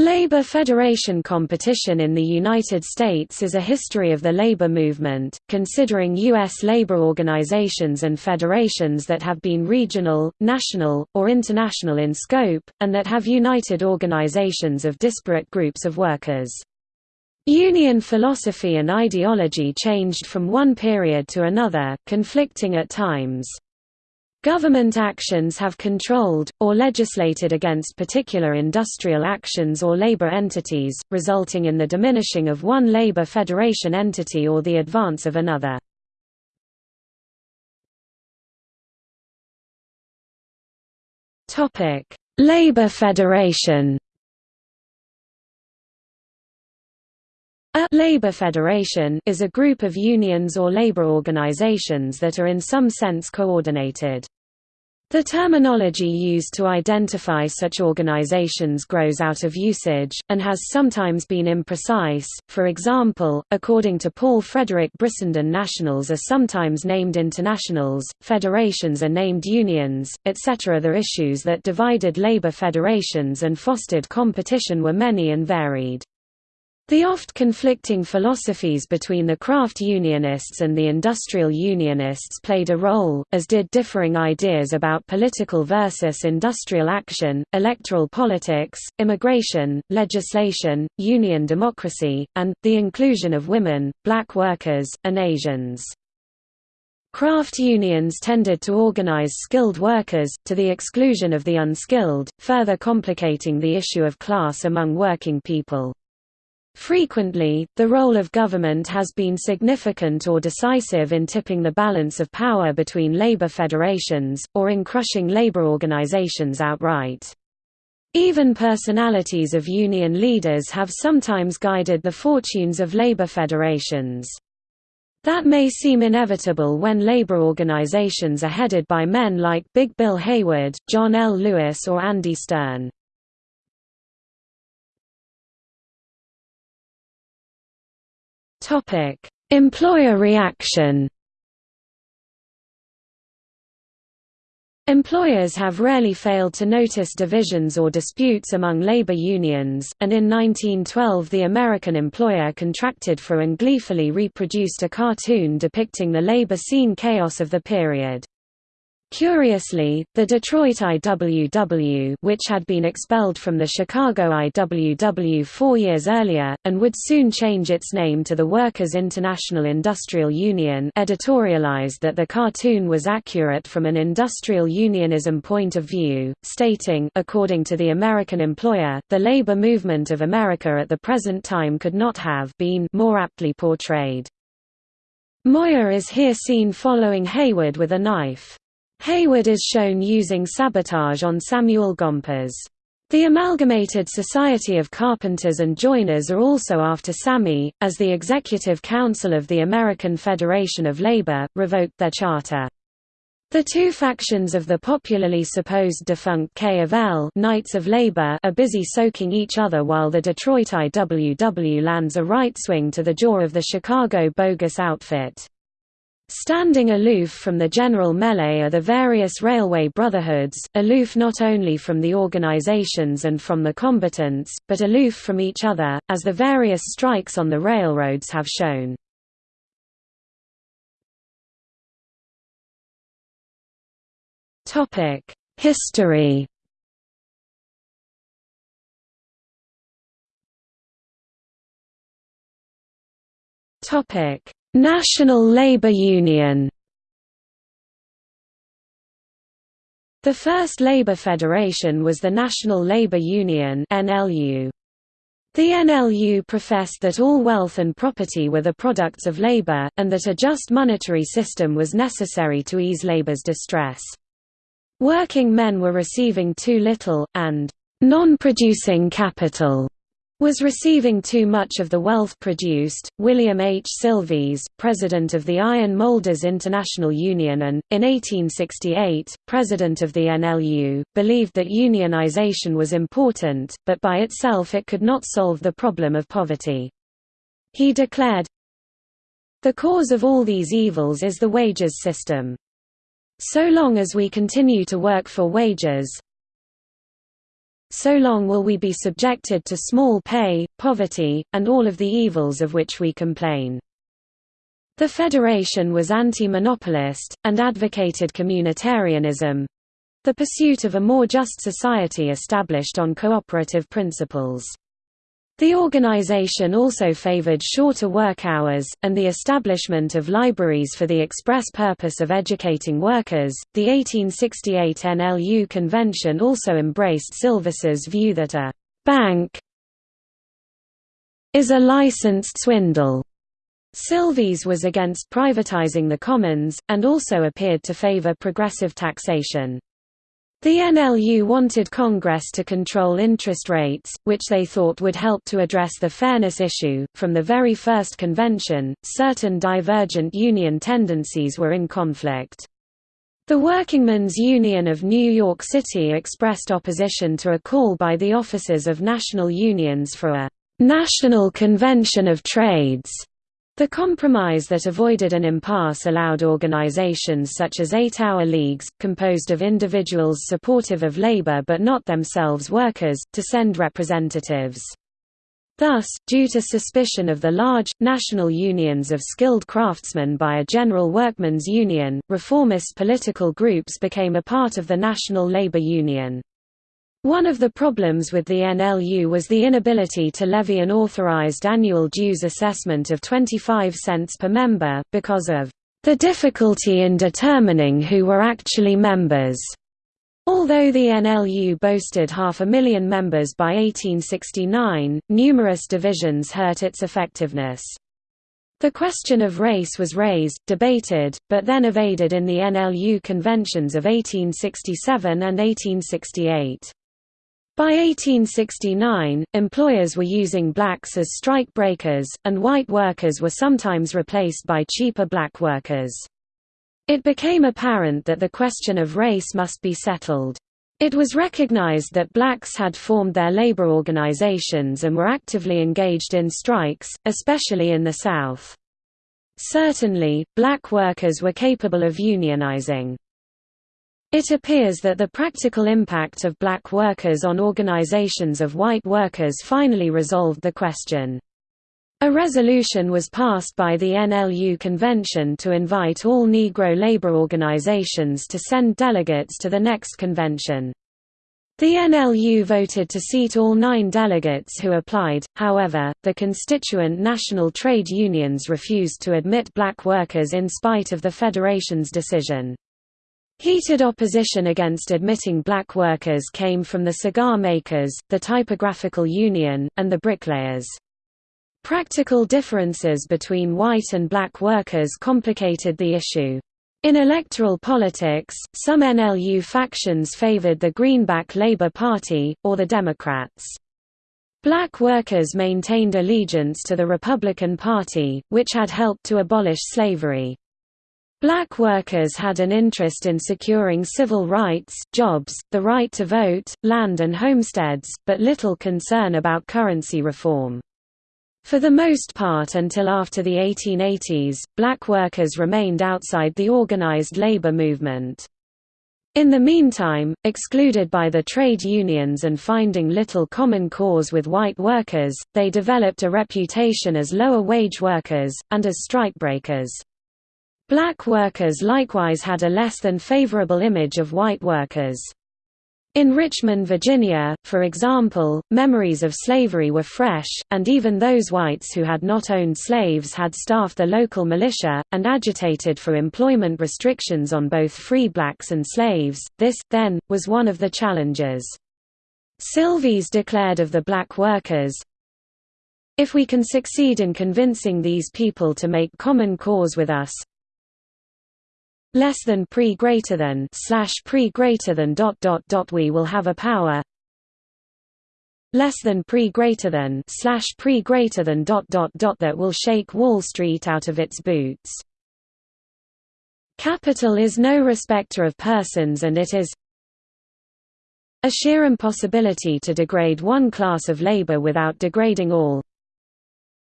Labor Federation competition in the United States is a history of the labor movement, considering U.S. labor organizations and federations that have been regional, national, or international in scope, and that have united organizations of disparate groups of workers. Union philosophy and ideology changed from one period to another, conflicting at times. Government actions have controlled, or legislated against particular industrial actions or labor entities, resulting in the diminishing of one labor federation entity or the advance of another. Labor federation labor federation is a group of unions or labor organizations that are in some sense coordinated. The terminology used to identify such organizations grows out of usage, and has sometimes been imprecise. For example, according to Paul Frederick Brissenden nationals are sometimes named internationals, federations are named unions, etc. The issues that divided labor federations and fostered competition were many and varied. The oft conflicting philosophies between the craft unionists and the industrial unionists played a role, as did differing ideas about political versus industrial action, electoral politics, immigration, legislation, union democracy, and, the inclusion of women, black workers, and Asians. Craft unions tended to organize skilled workers, to the exclusion of the unskilled, further complicating the issue of class among working people. Frequently, the role of government has been significant or decisive in tipping the balance of power between labor federations, or in crushing labor organizations outright. Even personalities of union leaders have sometimes guided the fortunes of labor federations. That may seem inevitable when labor organizations are headed by men like Big Bill Haywood, John L. Lewis or Andy Stern. Topic: Employer reaction. Employers have rarely failed to notice divisions or disputes among labor unions, and in 1912 the American employer contracted for and gleefully reproduced a cartoon depicting the labor scene chaos of the period. Curiously, the Detroit IWW which had been expelled from the Chicago IWW four years earlier, and would soon change its name to the Workers' International Industrial Union editorialized that the cartoon was accurate from an industrial unionism point of view, stating according to the American employer, the labor movement of America at the present time could not have been more aptly portrayed. Moyer is here seen following Haywood with a knife. Haywood is shown using sabotage on Samuel Gompers. The Amalgamated Society of Carpenters and Joiners are also after Sammy, as the Executive Council of the American Federation of Labor, revoked their charter. The two factions of the popularly supposed defunct K of L Knights of Labor are busy soaking each other while the Detroit IWW lands a right swing to the jaw of the Chicago bogus outfit. Standing aloof from the general melee are the various railway brotherhoods, aloof not only from the organizations and from the combatants, but aloof from each other, as the various strikes on the railroads have shown. History Topic National Labour Union The first labour federation was the National Labour Union NLU. The NLU professed that all wealth and property were the products of labor, and that a just monetary system was necessary to ease labor's distress. Working men were receiving too little, and non-producing capital was receiving too much of the wealth produced. William H. Sylvis, president of the Iron Molders International Union and, in 1868, president of the NLU, believed that unionization was important, but by itself it could not solve the problem of poverty. He declared, The cause of all these evils is the wages system. So long as we continue to work for wages, so long will we be subjected to small pay, poverty, and all of the evils of which we complain. The Federation was anti-monopolist, and advocated communitarianism—the pursuit of a more just society established on cooperative principles. The organization also favored shorter work hours, and the establishment of libraries for the express purpose of educating workers. The 1868 NLU convention also embraced Sylvis's view that a bank is a licensed swindle Sylvis was against privatizing the commons, and also appeared to favor progressive taxation. The NLU wanted Congress to control interest rates, which they thought would help to address the fairness issue. From the very first convention, certain divergent union tendencies were in conflict. The Workingmen's Union of New York City expressed opposition to a call by the officers of national unions for a National Convention of Trades the compromise that avoided an impasse allowed organizations such as eight-hour leagues, composed of individuals supportive of labor but not themselves workers, to send representatives. Thus, due to suspicion of the large, national unions of skilled craftsmen by a general workmen's union, reformist political groups became a part of the National Labor Union. One of the problems with the NLU was the inability to levy an authorized annual dues assessment of 25 cents per member, because of the difficulty in determining who were actually members. Although the NLU boasted half a million members by 1869, numerous divisions hurt its effectiveness. The question of race was raised, debated, but then evaded in the NLU conventions of 1867 and 1868. By 1869, employers were using blacks as strike breakers, and white workers were sometimes replaced by cheaper black workers. It became apparent that the question of race must be settled. It was recognized that blacks had formed their labor organizations and were actively engaged in strikes, especially in the South. Certainly, black workers were capable of unionizing. It appears that the practical impact of black workers on organizations of white workers finally resolved the question. A resolution was passed by the NLU convention to invite all Negro labor organizations to send delegates to the next convention. The NLU voted to seat all nine delegates who applied, however, the constituent national trade unions refused to admit black workers in spite of the Federation's decision. Heated opposition against admitting black workers came from the cigar makers, the typographical union, and the bricklayers. Practical differences between white and black workers complicated the issue. In electoral politics, some NLU factions favored the Greenback Labor Party, or the Democrats. Black workers maintained allegiance to the Republican Party, which had helped to abolish slavery. Black workers had an interest in securing civil rights, jobs, the right to vote, land and homesteads, but little concern about currency reform. For the most part until after the 1880s, black workers remained outside the organized labor movement. In the meantime, excluded by the trade unions and finding little common cause with white workers, they developed a reputation as lower-wage workers, and as strikebreakers. Black workers likewise had a less than favorable image of white workers. In Richmond, Virginia, for example, memories of slavery were fresh, and even those whites who had not owned slaves had staffed the local militia, and agitated for employment restrictions on both free blacks and slaves. This, then, was one of the challenges. Sylvis declared of the black workers, If we can succeed in convincing these people to make common cause with us, less than pre greater than slash pre greater than dot dot dot we will have a power less than pre greater than slash pre greater than dot dot dot that will shake Wall Street out of its boots. Capital is no respecter of persons and it is a sheer impossibility to degrade one class of labor without degrading all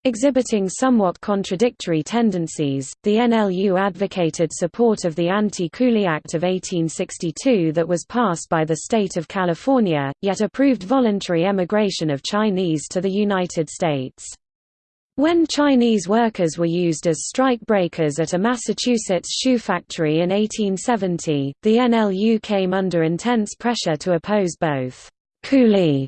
Exhibiting somewhat contradictory tendencies, the NLU advocated support of the Anti-Coolie Act of 1862 that was passed by the state of California, yet approved voluntary emigration of Chinese to the United States. When Chinese workers were used as strike breakers at a Massachusetts shoe factory in 1870, the NLU came under intense pressure to oppose both coolie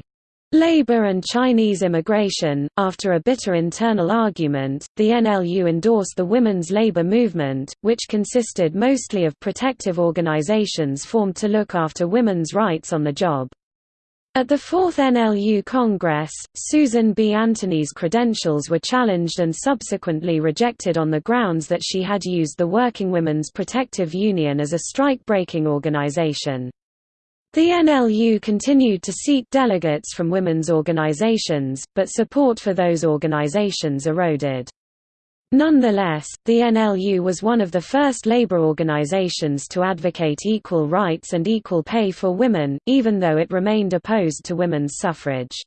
Labor and Chinese immigration. After a bitter internal argument, the NLU endorsed the women's labor movement, which consisted mostly of protective organizations formed to look after women's rights on the job. At the fourth NLU Congress, Susan B. Anthony's credentials were challenged and subsequently rejected on the grounds that she had used the Working Women's Protective Union as a strike-breaking organization. The NLU continued to seek delegates from women's organizations, but support for those organizations eroded. Nonetheless, the NLU was one of the first labor organizations to advocate equal rights and equal pay for women, even though it remained opposed to women's suffrage.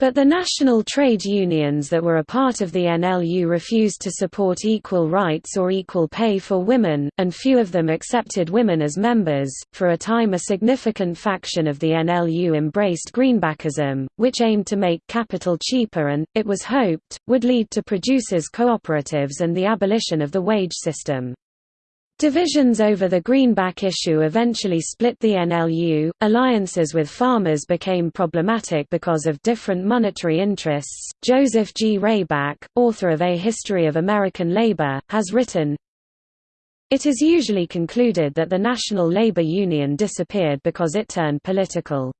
But the national trade unions that were a part of the NLU refused to support equal rights or equal pay for women, and few of them accepted women as members. For a time, a significant faction of the NLU embraced greenbackism, which aimed to make capital cheaper and, it was hoped, would lead to producers' cooperatives and the abolition of the wage system. Divisions over the greenback issue eventually split the NLU. Alliances with farmers became problematic because of different monetary interests. Joseph G. Rayback, author of A History of American Labor, has written It is usually concluded that the National Labor Union disappeared because it turned political.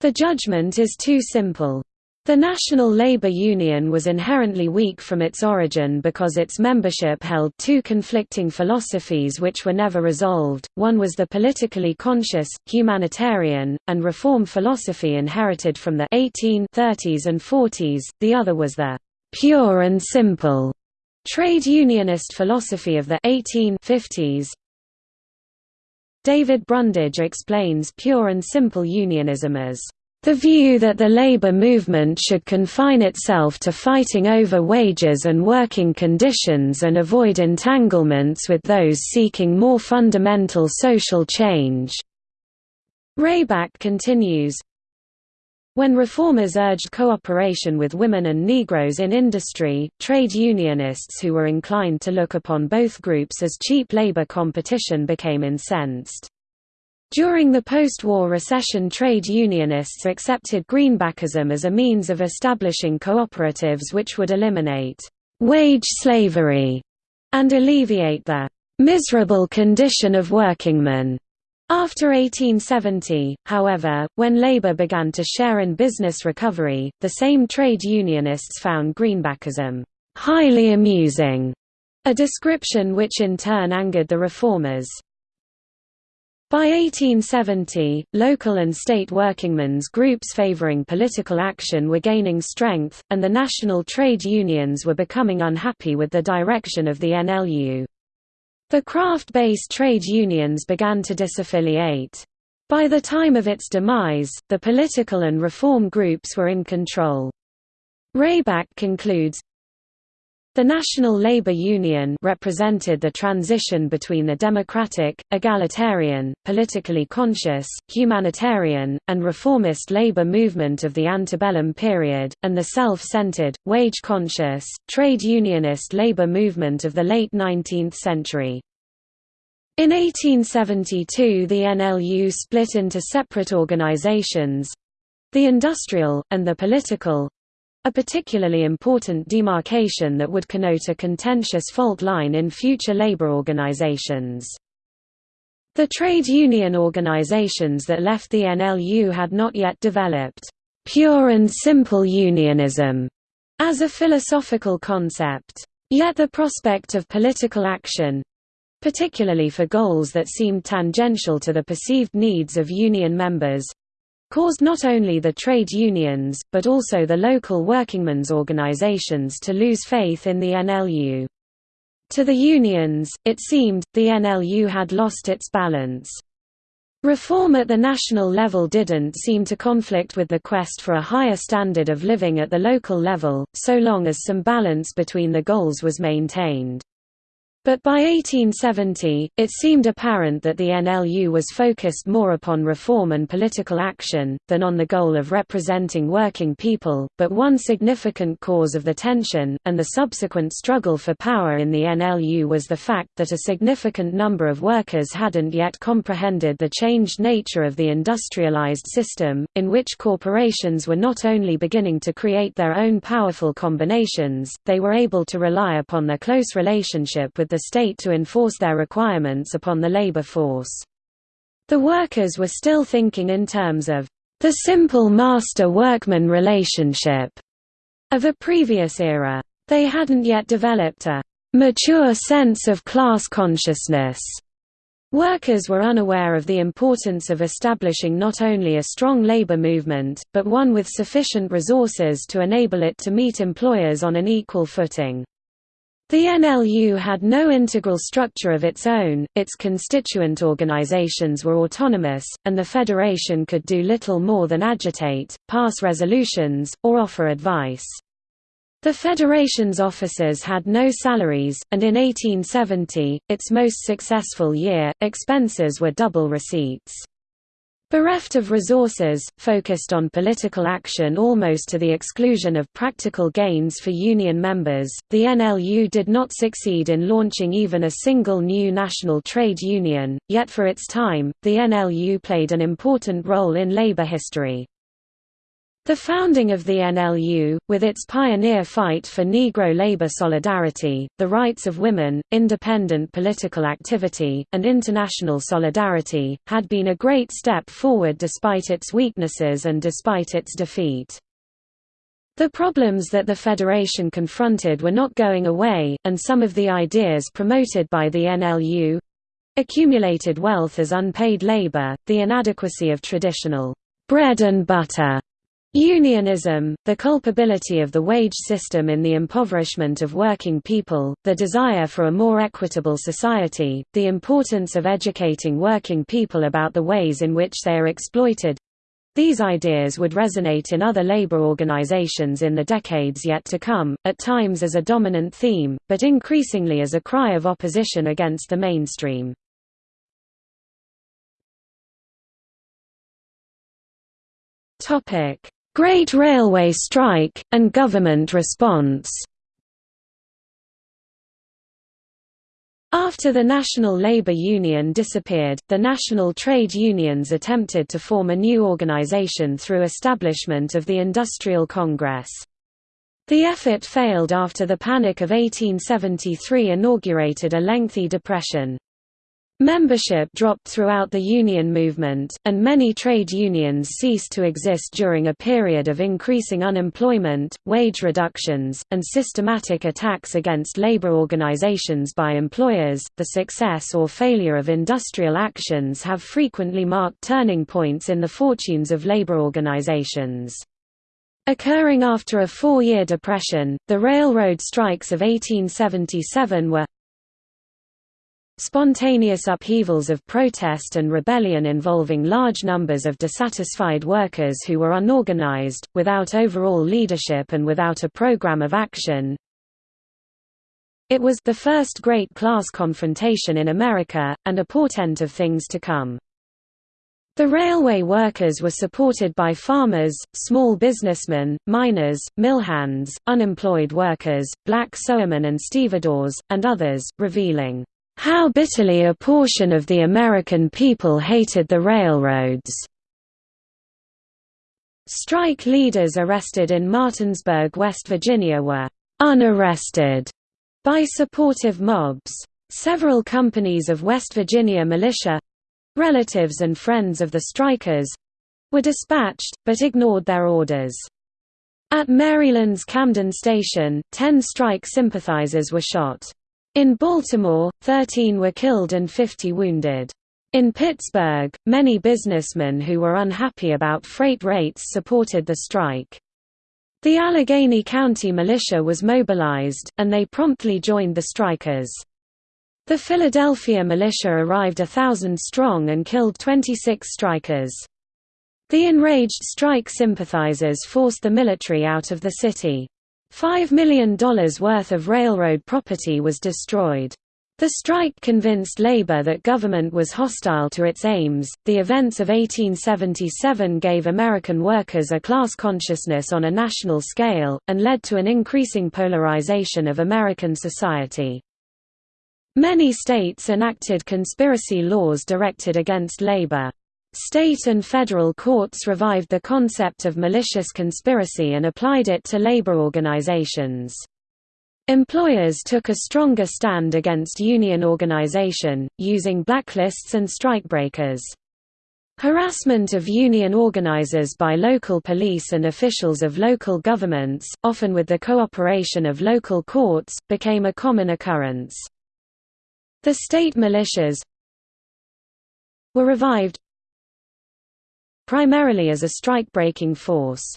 The judgment is too simple. The National Labour Union was inherently weak from its origin because its membership held two conflicting philosophies which were never resolved, one was the politically conscious, humanitarian, and reform philosophy inherited from the 1830s and 40s, the other was the «pure and simple» trade unionist philosophy of the 1850s. David Brundage explains pure and simple unionism as the view that the labor movement should confine itself to fighting over wages and working conditions and avoid entanglements with those seeking more fundamental social change. Rayback continues, when reformers urged cooperation with women and Negroes in industry, trade unionists who were inclined to look upon both groups as cheap labor competition became incensed. During the post-war recession trade unionists accepted greenbackism as a means of establishing cooperatives which would eliminate «wage slavery» and alleviate the «miserable condition of workingmen». After 1870, however, when labor began to share in business recovery, the same trade unionists found greenbackism «highly amusing», a description which in turn angered the reformers. By 1870, local and state workingmen's groups favoring political action were gaining strength, and the national trade unions were becoming unhappy with the direction of the NLU. The craft-based trade unions began to disaffiliate. By the time of its demise, the political and reform groups were in control. Rayback concludes, the National Labour Union represented the transition between the democratic, egalitarian, politically conscious, humanitarian, and reformist labor movement of the antebellum period, and the self-centered, wage-conscious, trade unionist labor movement of the late 19th century. In 1872 the NLU split into separate organizations—the industrial, and the political, a particularly important demarcation that would connote a contentious fault line in future labor organizations. The trade union organizations that left the NLU had not yet developed pure and simple unionism as a philosophical concept. Yet the prospect of political action particularly for goals that seemed tangential to the perceived needs of union members caused not only the trade unions, but also the local workingmen's organizations to lose faith in the NLU. To the unions, it seemed, the NLU had lost its balance. Reform at the national level didn't seem to conflict with the quest for a higher standard of living at the local level, so long as some balance between the goals was maintained. But by 1870, it seemed apparent that the NLU was focused more upon reform and political action, than on the goal of representing working people. But one significant cause of the tension, and the subsequent struggle for power in the NLU was the fact that a significant number of workers hadn't yet comprehended the changed nature of the industrialized system, in which corporations were not only beginning to create their own powerful combinations, they were able to rely upon their close relationship with the state to enforce their requirements upon the labor force. The workers were still thinking in terms of the simple master-workman relationship of a previous era. They hadn't yet developed a mature sense of class consciousness. Workers were unaware of the importance of establishing not only a strong labor movement, but one with sufficient resources to enable it to meet employers on an equal footing. The NLU had no integral structure of its own, its constituent organizations were autonomous, and the federation could do little more than agitate, pass resolutions, or offer advice. The federation's officers had no salaries, and in 1870, its most successful year, expenses were double receipts. Bereft of resources, focused on political action almost to the exclusion of practical gains for union members, the NLU did not succeed in launching even a single new national trade union, yet for its time, the NLU played an important role in labor history. The founding of the NLU, with its pioneer fight for Negro labor solidarity, the rights of women, independent political activity, and international solidarity, had been a great step forward despite its weaknesses and despite its defeat. The problems that the Federation confronted were not going away, and some of the ideas promoted by the NLU accumulated wealth as unpaid labor, the inadequacy of traditional bread and butter Unionism, the culpability of the wage system in the impoverishment of working people, the desire for a more equitable society, the importance of educating working people about the ways in which they are exploited. These ideas would resonate in other labor organizations in the decades yet to come, at times as a dominant theme, but increasingly as a cry of opposition against the mainstream. Topic Great Railway Strike, and government response After the National Labour Union disappeared, the national trade unions attempted to form a new organisation through establishment of the Industrial Congress. The effort failed after the Panic of 1873 inaugurated a lengthy depression. Membership dropped throughout the union movement, and many trade unions ceased to exist during a period of increasing unemployment, wage reductions, and systematic attacks against labor organizations by employers. The success or failure of industrial actions have frequently marked turning points in the fortunes of labor organizations. Occurring after a four-year depression, the railroad strikes of 1877 were Spontaneous upheavals of protest and rebellion involving large numbers of dissatisfied workers who were unorganized, without overall leadership and without a program of action. It was the first great class confrontation in America, and a portent of things to come. The railway workers were supported by farmers, small businessmen, miners, mill hands, unemployed workers, black sewermen and stevedores, and others, revealing how bitterly a portion of the American people hated the railroads. Strike leaders arrested in Martinsburg, West Virginia were unarrested by supportive mobs. Several companies of West Virginia militia—relatives and friends of the strikers—were dispatched, but ignored their orders. At Maryland's Camden Station, ten strike sympathizers were shot. In Baltimore, 13 were killed and 50 wounded. In Pittsburgh, many businessmen who were unhappy about freight rates supported the strike. The Allegheny County militia was mobilized, and they promptly joined the strikers. The Philadelphia militia arrived a thousand strong and killed 26 strikers. The enraged strike sympathizers forced the military out of the city. $5 million worth of railroad property was destroyed. The strike convinced labor that government was hostile to its aims. The events of 1877 gave American workers a class consciousness on a national scale, and led to an increasing polarization of American society. Many states enacted conspiracy laws directed against labor. State and federal courts revived the concept of malicious conspiracy and applied it to labor organizations. Employers took a stronger stand against union organization, using blacklists and strikebreakers. Harassment of union organizers by local police and officials of local governments, often with the cooperation of local courts, became a common occurrence. The state militias were revived primarily as a strike-breaking force.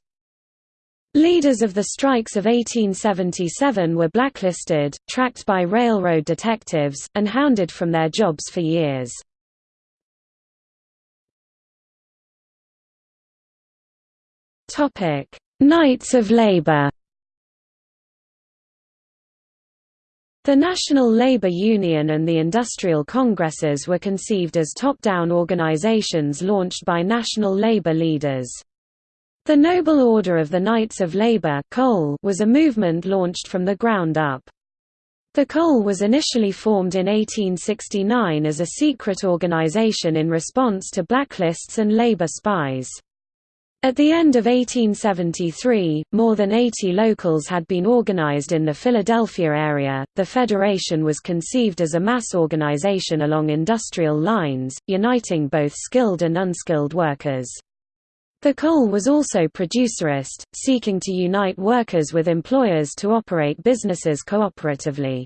Leaders of the strikes of 1877 were blacklisted, tracked by railroad detectives, and hounded from their jobs for years. Knights of Labor The National Labor Union and the Industrial Congresses were conceived as top-down organizations launched by national labor leaders. The Noble Order of the Knights of Labor was a movement launched from the ground up. The KOL was initially formed in 1869 as a secret organization in response to blacklists and labor spies. At the end of 1873, more than 80 locals had been organized in the Philadelphia area. The Federation was conceived as a mass organization along industrial lines, uniting both skilled and unskilled workers. The KOL was also producerist, seeking to unite workers with employers to operate businesses cooperatively.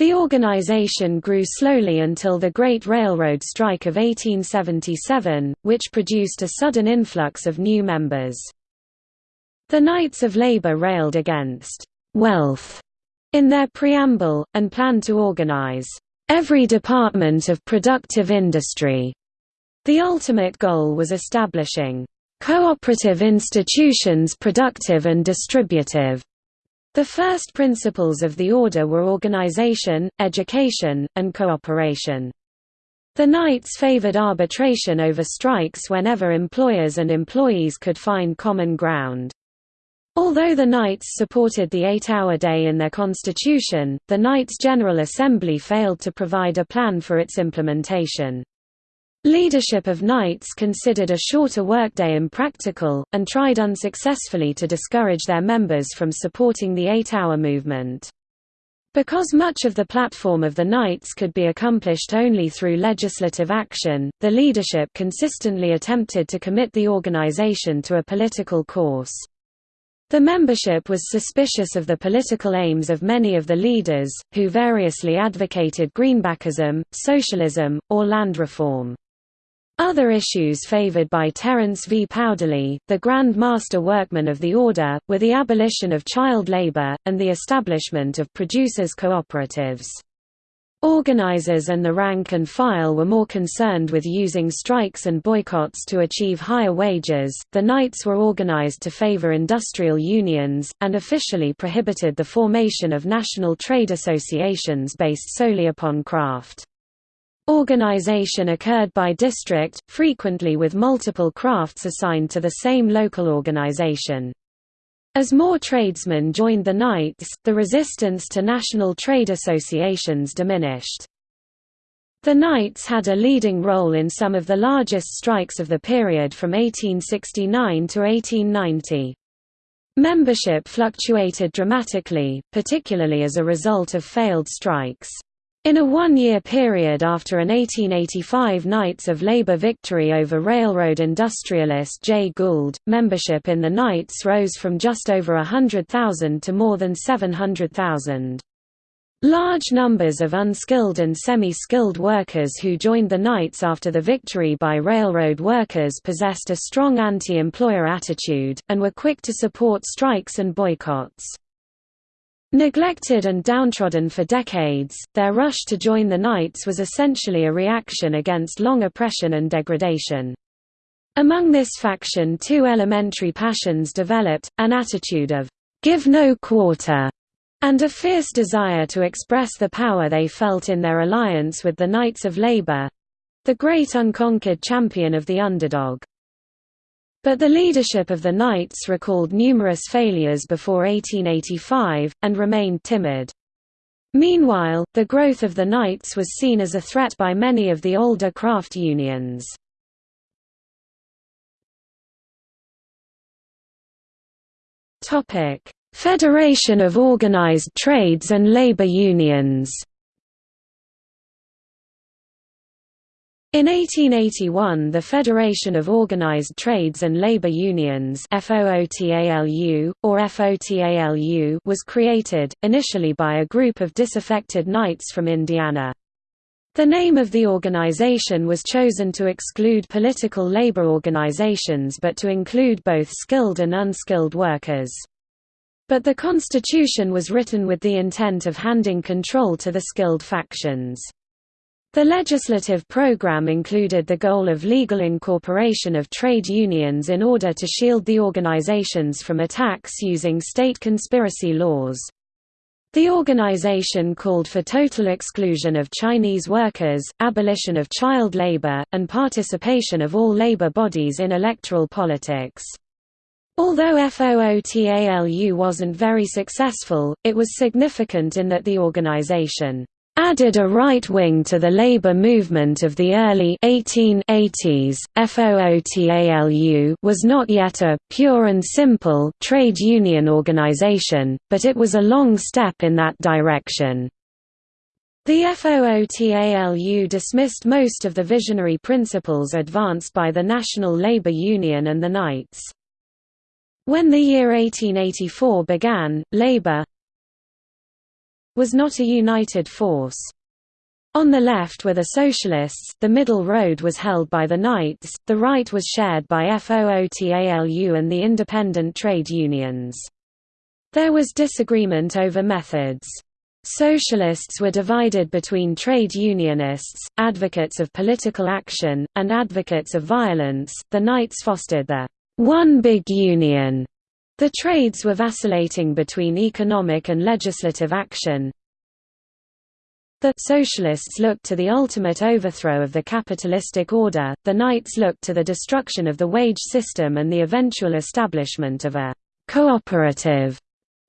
The organization grew slowly until the Great Railroad Strike of 1877, which produced a sudden influx of new members. The Knights of Labor railed against «wealth» in their preamble, and planned to organize «every department of productive industry». The ultimate goal was establishing Cooperative institutions productive and distributive. The first principles of the order were organization, education, and cooperation. The Knights favored arbitration over strikes whenever employers and employees could find common ground. Although the Knights supported the eight-hour day in their constitution, the Knights General Assembly failed to provide a plan for its implementation. Leadership of Knights considered a shorter workday impractical, and tried unsuccessfully to discourage their members from supporting the eight-hour movement. Because much of the platform of the Knights could be accomplished only through legislative action, the leadership consistently attempted to commit the organization to a political course. The membership was suspicious of the political aims of many of the leaders, who variously advocated greenbackism, socialism, or land reform. Other issues favored by Terence V. Powderly, the Grand Master Workman of the Order, were the abolition of child labor, and the establishment of producers' cooperatives. Organizers and the rank and file were more concerned with using strikes and boycotts to achieve higher wages. The Knights were organized to favor industrial unions, and officially prohibited the formation of national trade associations based solely upon craft. Organization occurred by district, frequently with multiple crafts assigned to the same local organization. As more tradesmen joined the Knights, the resistance to national trade associations diminished. The Knights had a leading role in some of the largest strikes of the period from 1869 to 1890. Membership fluctuated dramatically, particularly as a result of failed strikes. In a one-year period after an 1885 Knights of Labor victory over railroad industrialist Jay Gould, membership in the Knights rose from just over 100,000 to more than 700,000. Large numbers of unskilled and semi-skilled workers who joined the Knights after the victory by railroad workers possessed a strong anti-employer attitude, and were quick to support strikes and boycotts. Neglected and downtrodden for decades, their rush to join the Knights was essentially a reaction against long oppression and degradation. Among this faction two elementary passions developed, an attitude of, "'give no quarter' and a fierce desire to express the power they felt in their alliance with the Knights of Labour—the great unconquered champion of the underdog. But the leadership of the Knights recalled numerous failures before 1885, and remained timid. Meanwhile, the growth of the Knights was seen as a threat by many of the older craft unions. Federation of Organized Trades and Labor Unions In 1881 the Federation of Organized Trades and Labor Unions FOOTALU, or FOTALU was created, initially by a group of disaffected Knights from Indiana. The name of the organization was chosen to exclude political labor organizations but to include both skilled and unskilled workers. But the constitution was written with the intent of handing control to the skilled factions. The legislative program included the goal of legal incorporation of trade unions in order to shield the organizations from attacks using state conspiracy laws. The organization called for total exclusion of Chinese workers, abolition of child labor, and participation of all labor bodies in electoral politics. Although FOOTALU wasn't very successful, it was significant in that the organization added a right wing to the labor movement of the early 1880s. FOOTALU was not yet a pure and simple trade union organization, but it was a long step in that direction. The FOOTALU dismissed most of the visionary principles advanced by the National Labor Union and the Knights. When the year 1884 began, labor, was not a united force. On the left were the Socialists, the middle road was held by the Knights, the right was shared by FOOTALU and the independent trade unions. There was disagreement over methods. Socialists were divided between trade unionists, advocates of political action, and advocates of violence. The Knights fostered the one big union the trades were vacillating between economic and legislative action. The socialists looked to the ultimate overthrow of the capitalistic order, the Knights looked to the destruction of the wage system and the eventual establishment of a cooperative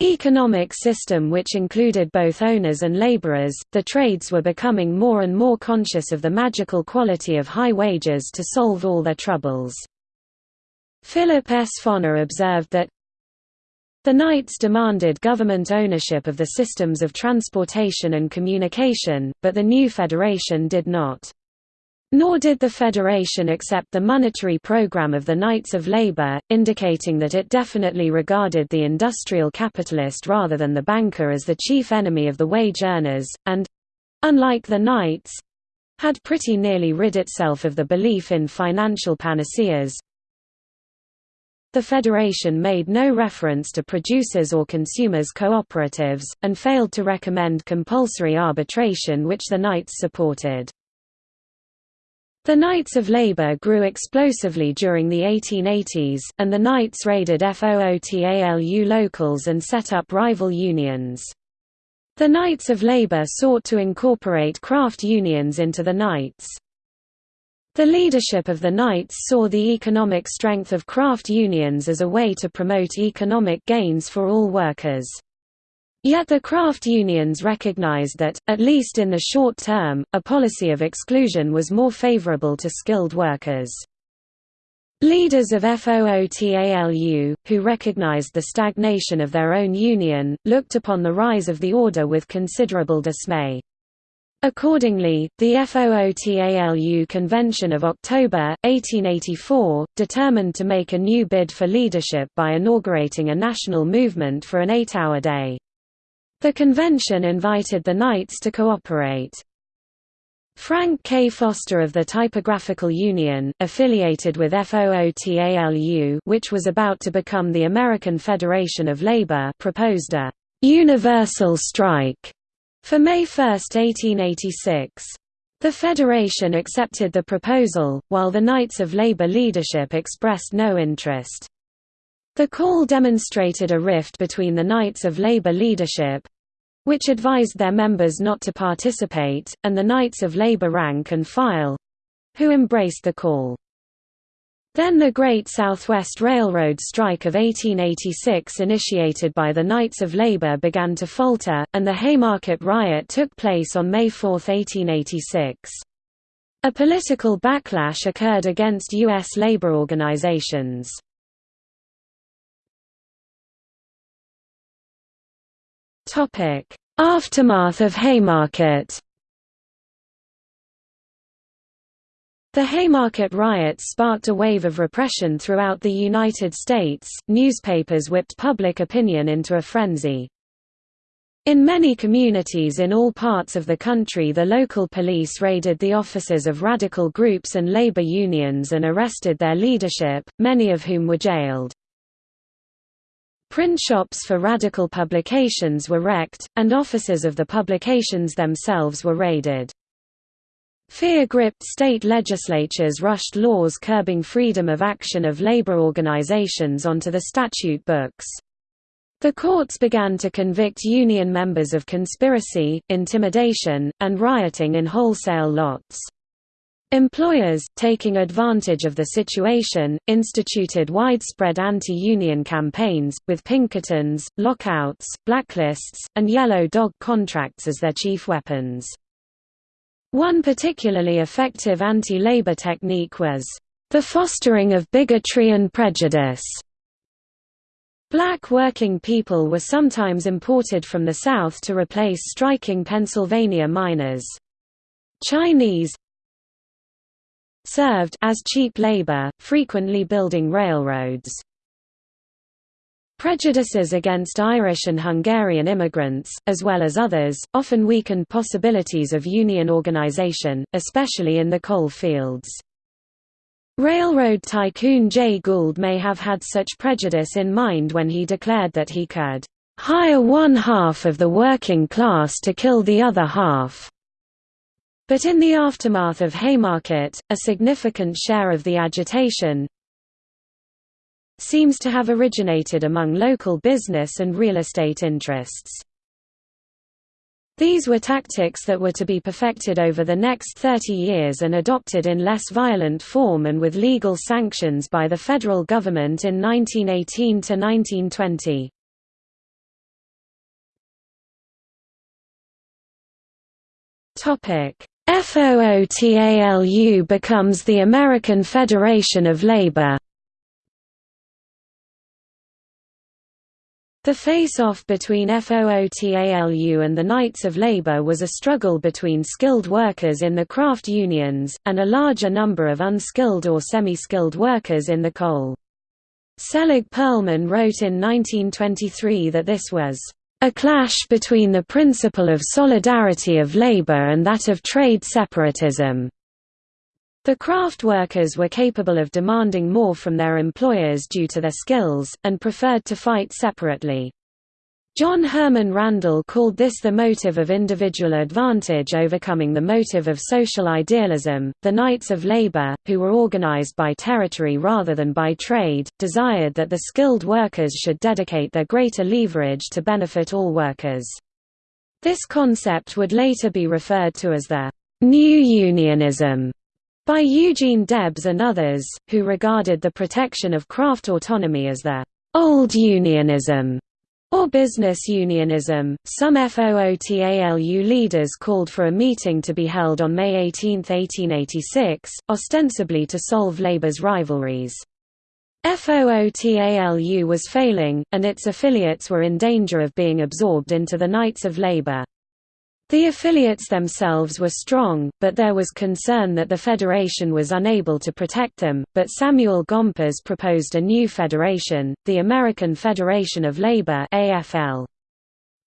economic system which included both owners and laborers. The trades were becoming more and more conscious of the magical quality of high wages to solve all their troubles. Philip S. Foner observed that the Knights demanded government ownership of the systems of transportation and communication, but the new federation did not. Nor did the Federation accept the monetary program of the Knights of Labor, indicating that it definitely regarded the industrial capitalist rather than the banker as the chief enemy of the wage earners, and—unlike the Knights—had pretty nearly rid itself of the belief in financial panaceas, the Federation made no reference to producers or consumers cooperatives, and failed to recommend compulsory arbitration which the Knights supported. The Knights of Labour grew explosively during the 1880s, and the Knights raided FOOTALU locals and set up rival unions. The Knights of Labour sought to incorporate craft unions into the Knights. The leadership of the Knights saw the economic strength of craft unions as a way to promote economic gains for all workers. Yet the craft unions recognized that, at least in the short term, a policy of exclusion was more favorable to skilled workers. Leaders of FOOTALU, who recognized the stagnation of their own union, looked upon the rise of the order with considerable dismay. Accordingly, the FOOTALU Convention of October, 1884, determined to make a new bid for leadership by inaugurating a national movement for an eight-hour day. The convention invited the Knights to cooperate. Frank K. Foster of the Typographical Union, affiliated with FOOTALU which was about to become the American Federation of Labor proposed a universal strike for May 1, 1886. The Federation accepted the proposal, while the Knights of Labour leadership expressed no interest. The call demonstrated a rift between the Knights of Labour leadership—which advised their members not to participate, and the Knights of Labour rank and file—who embraced the call. Then the Great Southwest Railroad strike of 1886 initiated by the Knights of Labour began to falter, and the Haymarket riot took place on May 4, 1886. A political backlash occurred against U.S. labor organizations. Aftermath of Haymarket The Haymarket riots sparked a wave of repression throughout the United States, newspapers whipped public opinion into a frenzy. In many communities in all parts of the country the local police raided the offices of radical groups and labor unions and arrested their leadership, many of whom were jailed. Print shops for radical publications were wrecked, and offices of the publications themselves were raided. Fear-gripped state legislatures rushed laws curbing freedom of action of labor organizations onto the statute books. The courts began to convict union members of conspiracy, intimidation, and rioting in wholesale lots. Employers, taking advantage of the situation, instituted widespread anti-union campaigns, with Pinkertons, lockouts, blacklists, and yellow dog contracts as their chief weapons. One particularly effective anti-labor technique was, "...the fostering of bigotry and prejudice." Black working people were sometimes imported from the South to replace striking Pennsylvania miners. Chinese served as cheap labor, frequently building railroads. Prejudices against Irish and Hungarian immigrants, as well as others, often weakened possibilities of union organization, especially in the coal fields. Railroad tycoon Jay Gould may have had such prejudice in mind when he declared that he could hire one half of the working class to kill the other half. But in the aftermath of Haymarket, a significant share of the agitation, seems to have originated among local business and real estate interests. These were tactics that were to be perfected over the next 30 years and adopted in less violent form and with legal sanctions by the federal government in 1918 to 1920. Topic: FOTLU becomes the American Federation of Labor. The face-off between FOTLU and the Knights of Labour was a struggle between skilled workers in the craft unions, and a larger number of unskilled or semi-skilled workers in the coal. Selig Perlman wrote in 1923 that this was a clash between the principle of solidarity of labor and that of trade separatism. The craft workers were capable of demanding more from their employers due to their skills, and preferred to fight separately. John Herman Randall called this the motive of individual advantage overcoming the motive of social idealism. The Knights of Labor, who were organized by territory rather than by trade, desired that the skilled workers should dedicate their greater leverage to benefit all workers. This concept would later be referred to as the New Unionism by Eugene Debs and others, who regarded the protection of craft autonomy as the old unionism or business unionism. Some FOTLU leaders called for a meeting to be held on May 18, 1886, ostensibly to solve labor's rivalries. FOTLU was failing, and its affiliates were in danger of being absorbed into the Knights of Labor. The affiliates themselves were strong, but there was concern that the federation was unable to protect them, but Samuel Gompers proposed a new federation, the American Federation of Labor AFL.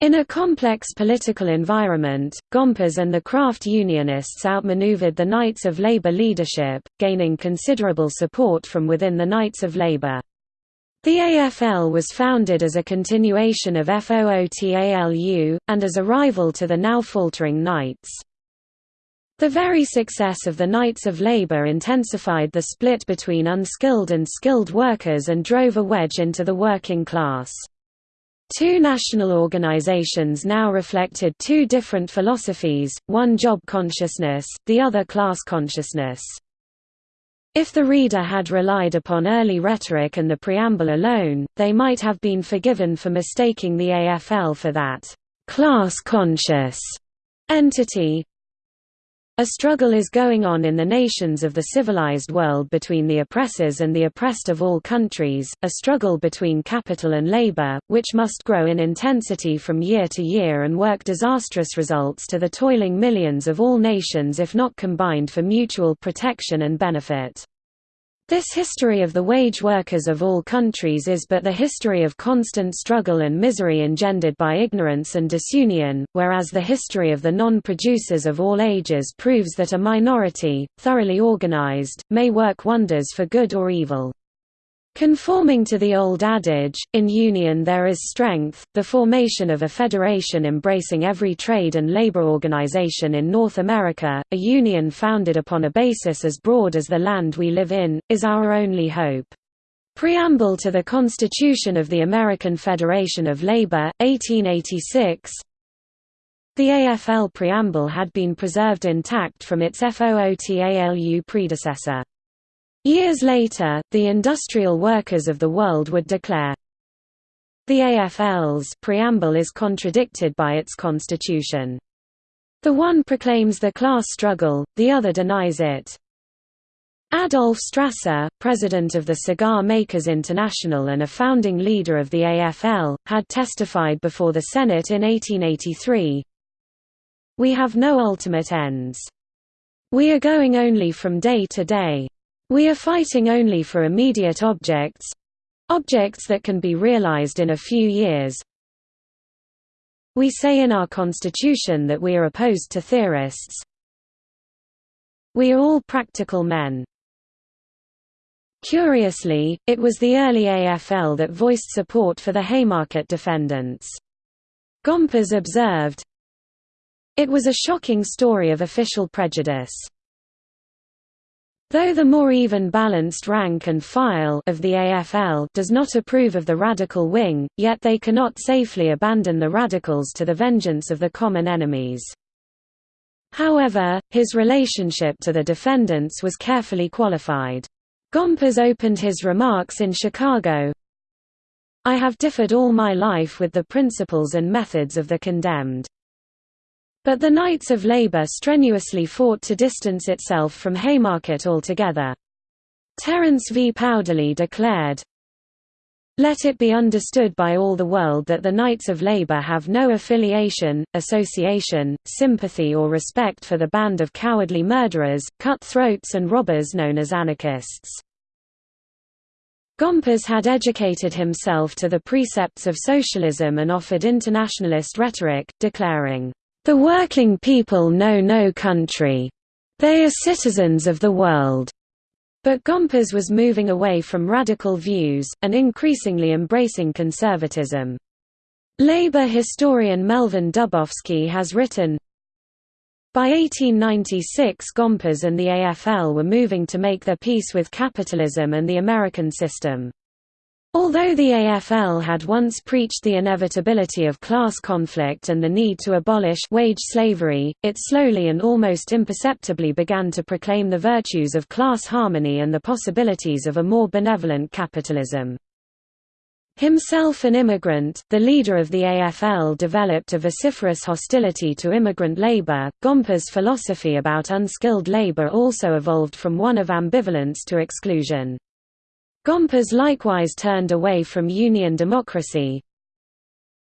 In a complex political environment, Gompers and the craft unionists outmaneuvered the Knights of Labor leadership, gaining considerable support from within the Knights of Labor. The AFL was founded as a continuation of FOTLU, and as a rival to the now faltering Knights. The very success of the Knights of Labour intensified the split between unskilled and skilled workers and drove a wedge into the working class. Two national organizations now reflected two different philosophies, one job consciousness, the other class consciousness. If the reader had relied upon early rhetoric and the preamble alone, they might have been forgiven for mistaking the AFL for that class-conscious entity. A struggle is going on in the nations of the civilized world between the oppressors and the oppressed of all countries, a struggle between capital and labor, which must grow in intensity from year to year and work disastrous results to the toiling millions of all nations if not combined for mutual protection and benefit. This history of the wage workers of all countries is but the history of constant struggle and misery engendered by ignorance and disunion, whereas the history of the non-producers of all ages proves that a minority, thoroughly organized, may work wonders for good or evil. Conforming to the old adage, in union there is strength, the formation of a federation embracing every trade and labor organization in North America, a union founded upon a basis as broad as the land we live in, is our only hope. Preamble to the Constitution of the American Federation of Labor, 1886 The AFL preamble had been preserved intact from its FOTLU predecessor. Years later, the industrial workers of the world would declare, the AFL's preamble is contradicted by its constitution. The one proclaims the class struggle, the other denies it. Adolf Strasser, president of the Cigar Makers International and a founding leader of the AFL, had testified before the Senate in 1883, We have no ultimate ends. We are going only from day to day. We are fighting only for immediate objects objects that can be realized in a few years. We say in our constitution that we are opposed to theorists. We are all practical men. Curiously, it was the early AFL that voiced support for the Haymarket defendants. Gompers observed, It was a shocking story of official prejudice. Though the more even-balanced rank and file of the AFL does not approve of the radical wing, yet they cannot safely abandon the radicals to the vengeance of the common enemies. However, his relationship to the defendants was carefully qualified. Gompers opened his remarks in Chicago, I have differed all my life with the principles and methods of the condemned. But the Knights of Labour strenuously fought to distance itself from Haymarket altogether. Terence V. Powderly declared, let it be understood by all the world that the Knights of Labour have no affiliation, association, sympathy or respect for the band of cowardly murderers, cut-throats and robbers known as anarchists. Gompers had educated himself to the precepts of socialism and offered internationalist rhetoric, declaring, the working people know no country. They are citizens of the world. But Gompers was moving away from radical views, and increasingly embracing conservatism. Labor historian Melvin Dubofsky has written, by 1896 Gompers and the AFL were moving to make their peace with capitalism and the American system. Although the AFL had once preached the inevitability of class conflict and the need to abolish wage slavery, it slowly and almost imperceptibly began to proclaim the virtues of class harmony and the possibilities of a more benevolent capitalism. Himself an immigrant, the leader of the AFL developed a vociferous hostility to immigrant labor. Gompers' philosophy about unskilled labor also evolved from one of ambivalence to exclusion. Gompers likewise turned away from Union democracy.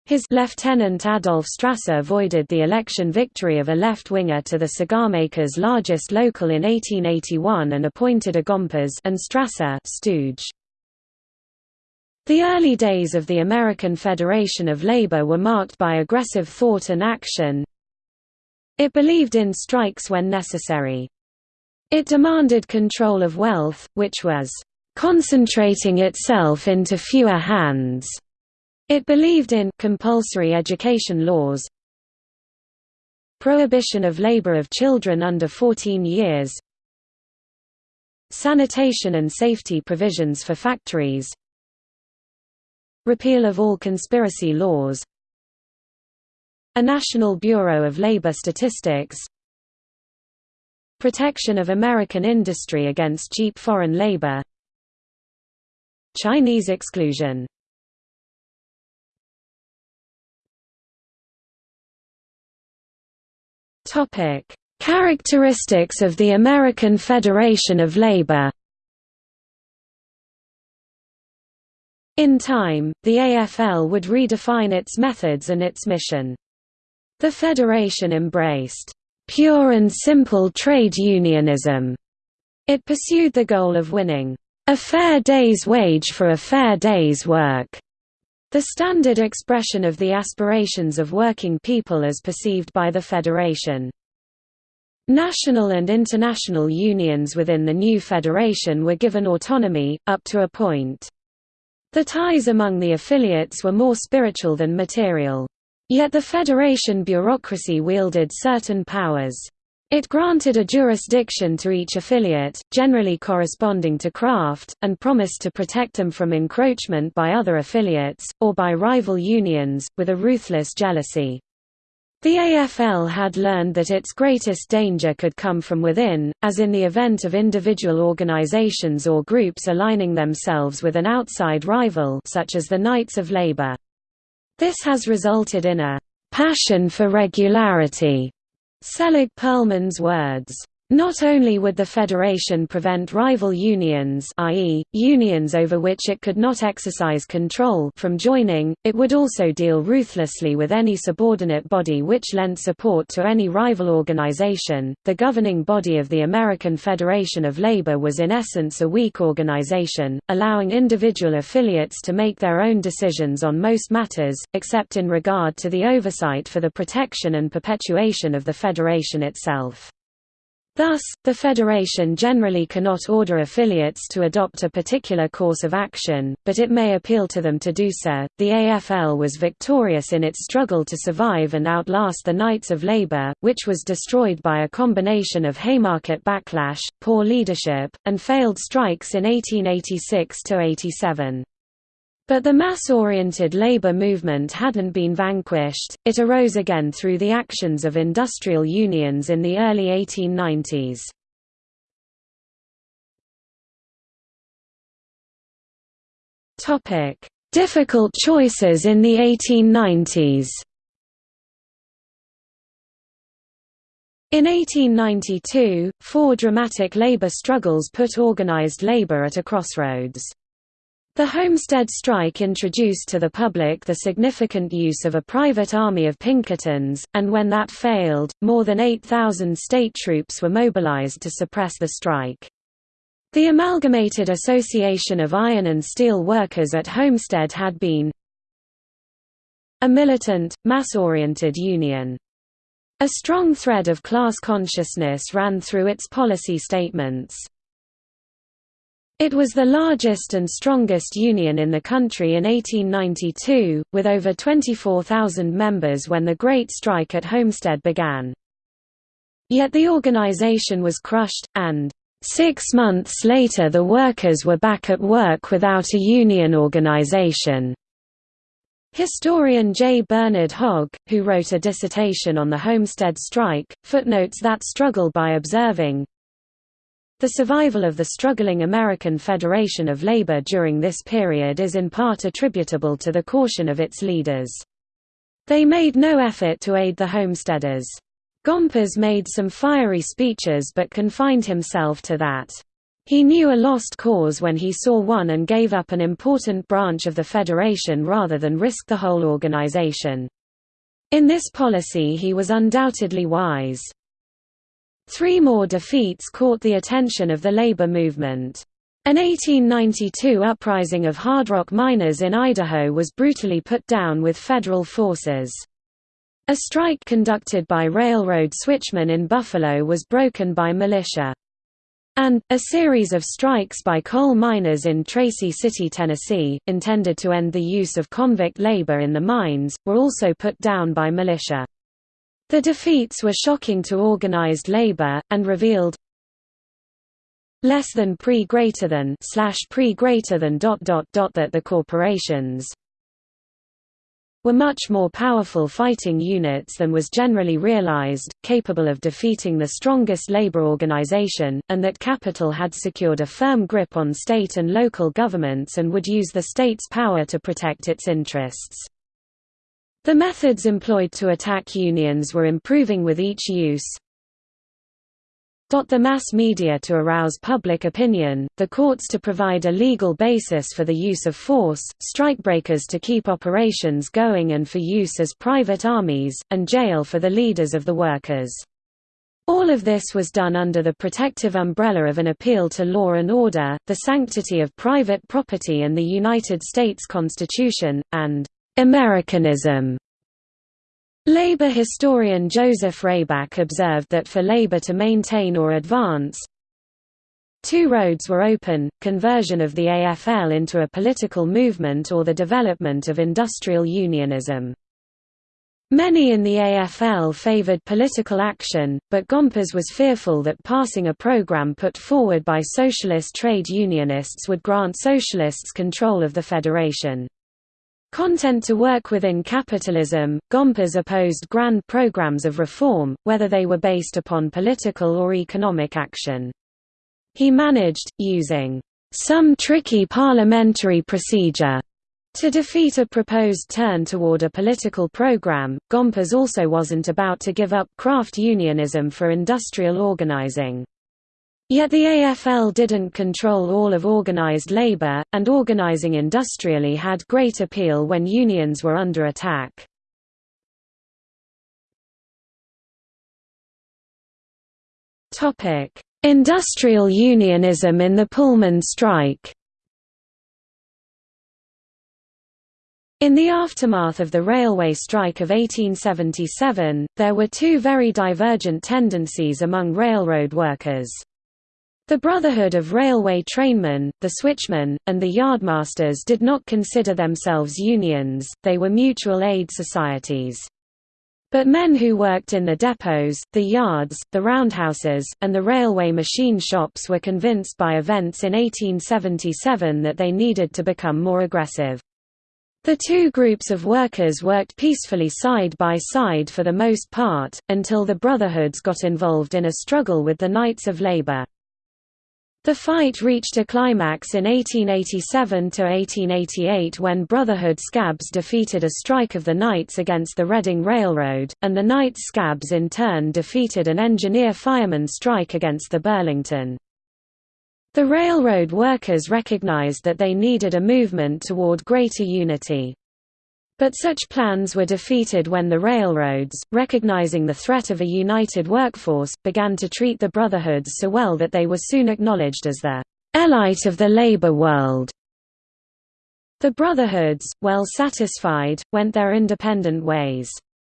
His Lieutenant Adolf Strasser avoided the election victory of a left-winger to the cigarmakers' largest local in 1881 and appointed a Gompers and Strasser stooge. The early days of the American Federation of Labor were marked by aggressive thought and action. It believed in strikes when necessary. It demanded control of wealth, which was concentrating itself into fewer hands. It believed in compulsory education laws, prohibition of labor of children under 14 years, sanitation and safety provisions for factories, repeal of all conspiracy laws, a National Bureau of Labor Statistics Protection of American industry against cheap foreign labor Chinese exclusion Characteristics of the American Federation of Labor In time, the AFL would redefine its methods and its mission. The Federation embraced pure and simple trade unionism. It pursued the goal of winning a fair day's wage for a fair day's work, the standard expression of the aspirations of working people as perceived by the Federation. National and international unions within the new federation were given autonomy, up to a point. The ties among the affiliates were more spiritual than material. Yet the Federation bureaucracy wielded certain powers. It granted a jurisdiction to each affiliate, generally corresponding to craft, and promised to protect them from encroachment by other affiliates, or by rival unions, with a ruthless jealousy. The AFL had learned that its greatest danger could come from within, as in the event of individual organizations or groups aligning themselves with an outside rival such as the Knights of Labor. This has resulted in a passion for regularity, Selig Perlman's words. Not only would the federation prevent rival unions i.e., unions over which it could not exercise control from joining, it would also deal ruthlessly with any subordinate body which lent support to any rival organization. The governing body of the American Federation of Labor was in essence a weak organization, allowing individual affiliates to make their own decisions on most matters, except in regard to the oversight for the protection and perpetuation of the federation itself. Thus, the Federation generally cannot order affiliates to adopt a particular course of action, but it may appeal to them to do so. The AFL was victorious in its struggle to survive and outlast the Knights of Labour, which was destroyed by a combination of Haymarket backlash, poor leadership, and failed strikes in 1886 87. But the mass-oriented labor movement hadn't been vanquished, it arose again through the actions of industrial unions in the early 1890s. Difficult choices in the 1890s In 1892, four dramatic labor struggles put organized labor at a crossroads. The Homestead strike introduced to the public the significant use of a private army of Pinkertons, and when that failed, more than 8,000 state troops were mobilized to suppress the strike. The Amalgamated Association of Iron and Steel Workers at Homestead had been a militant, mass-oriented union. A strong thread of class consciousness ran through its policy statements. It was the largest and strongest union in the country in 1892, with over 24,000 members when the Great Strike at Homestead began. Yet the organization was crushed, and six months later the workers were back at work without a union organization. Historian J. Bernard Hogg, who wrote a dissertation on the Homestead strike, footnotes that struggle by observing, the survival of the struggling American Federation of Labor during this period is in part attributable to the caution of its leaders. They made no effort to aid the homesteaders. Gompers made some fiery speeches but confined himself to that. He knew a lost cause when he saw one and gave up an important branch of the Federation rather than risk the whole organization. In this policy he was undoubtedly wise. Three more defeats caught the attention of the labor movement. An 1892 uprising of hard rock miners in Idaho was brutally put down with federal forces. A strike conducted by railroad switchmen in Buffalo was broken by militia. and, a series of strikes by coal miners in Tracy City, Tennessee, intended to end the use of convict labor in the mines, were also put down by militia. The defeats were shocking to organized labor, and revealed less than pre greater than slash pre greater than dot dot dot that the corporations were much more powerful fighting units than was generally realized, capable of defeating the strongest labor organization, and that capital had secured a firm grip on state and local governments and would use the state's power to protect its interests. The methods employed to attack unions were improving with each use, the mass media to arouse public opinion, the courts to provide a legal basis for the use of force, strikebreakers to keep operations going and for use as private armies, and jail for the leaders of the workers. All of this was done under the protective umbrella of an appeal to law and order, the sanctity of private property and the United States Constitution, and Americanism. Labor historian Joseph Rayback observed that for labor to maintain or advance, Two roads were open, conversion of the AFL into a political movement or the development of industrial unionism. Many in the AFL favored political action, but Gompers was fearful that passing a program put forward by socialist trade unionists would grant socialists control of the federation. Content to work within capitalism, Gompers opposed grand programs of reform, whether they were based upon political or economic action. He managed, using some tricky parliamentary procedure to defeat a proposed turn toward a political program. Gompers also wasn't about to give up craft unionism for industrial organizing. Yet the AFL didn't control all of organized labor, and organizing industrially had great appeal when unions were under attack. Industrial unionism in the Pullman strike In the aftermath of the railway strike of 1877, there were two very divergent tendencies among railroad workers. The Brotherhood of Railway Trainmen, the Switchmen, and the Yardmasters did not consider themselves unions, they were mutual aid societies. But men who worked in the depots, the yards, the roundhouses, and the railway machine shops were convinced by events in 1877 that they needed to become more aggressive. The two groups of workers worked peacefully side by side for the most part, until the Brotherhoods got involved in a struggle with the Knights of Labor. The fight reached a climax in 1887–1888 when Brotherhood Scabs defeated a strike of the Knights against the Reading Railroad, and the Knights Scabs in turn defeated an engineer-fireman strike against the Burlington. The railroad workers recognized that they needed a movement toward greater unity. But such plans were defeated when the railroads, recognizing the threat of a united workforce, began to treat the brotherhoods so well that they were soon acknowledged as the elite of the labor world. The brotherhoods, well satisfied, went their independent ways.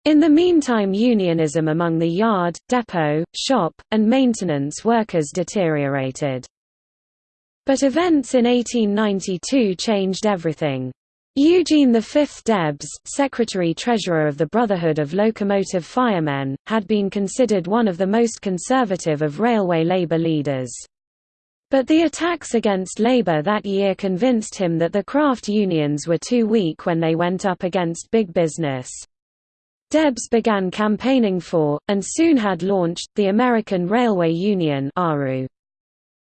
In the meantime unionism among the yard, depot, shop, and maintenance workers deteriorated. But events in 1892 changed everything. Eugene V. Debs, Secretary-Treasurer of the Brotherhood of Locomotive Firemen, had been considered one of the most conservative of railway labor leaders. But the attacks against labor that year convinced him that the craft unions were too weak when they went up against big business. Debs began campaigning for, and soon had launched, the American Railway Union ARU.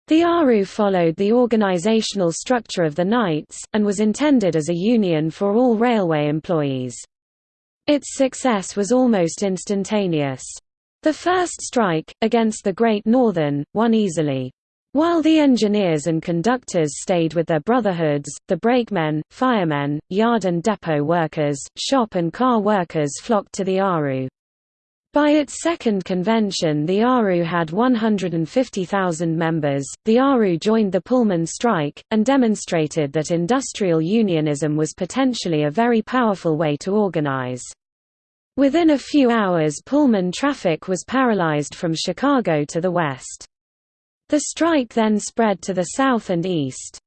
The ARU followed the organizational structure of the Knights, and was intended as a union for all railway employees. Its success was almost instantaneous. The first strike, against the Great Northern, won easily. While the engineers and conductors stayed with their brotherhoods, the brakemen, firemen, yard and depot workers, shop and car workers flocked to the ARU. By its second convention the ARU had 150,000 members. The ARU joined the Pullman strike, and demonstrated that industrial unionism was potentially a very powerful way to organize. Within a few hours Pullman traffic was paralyzed from Chicago to the west. The strike then spread to the south and east.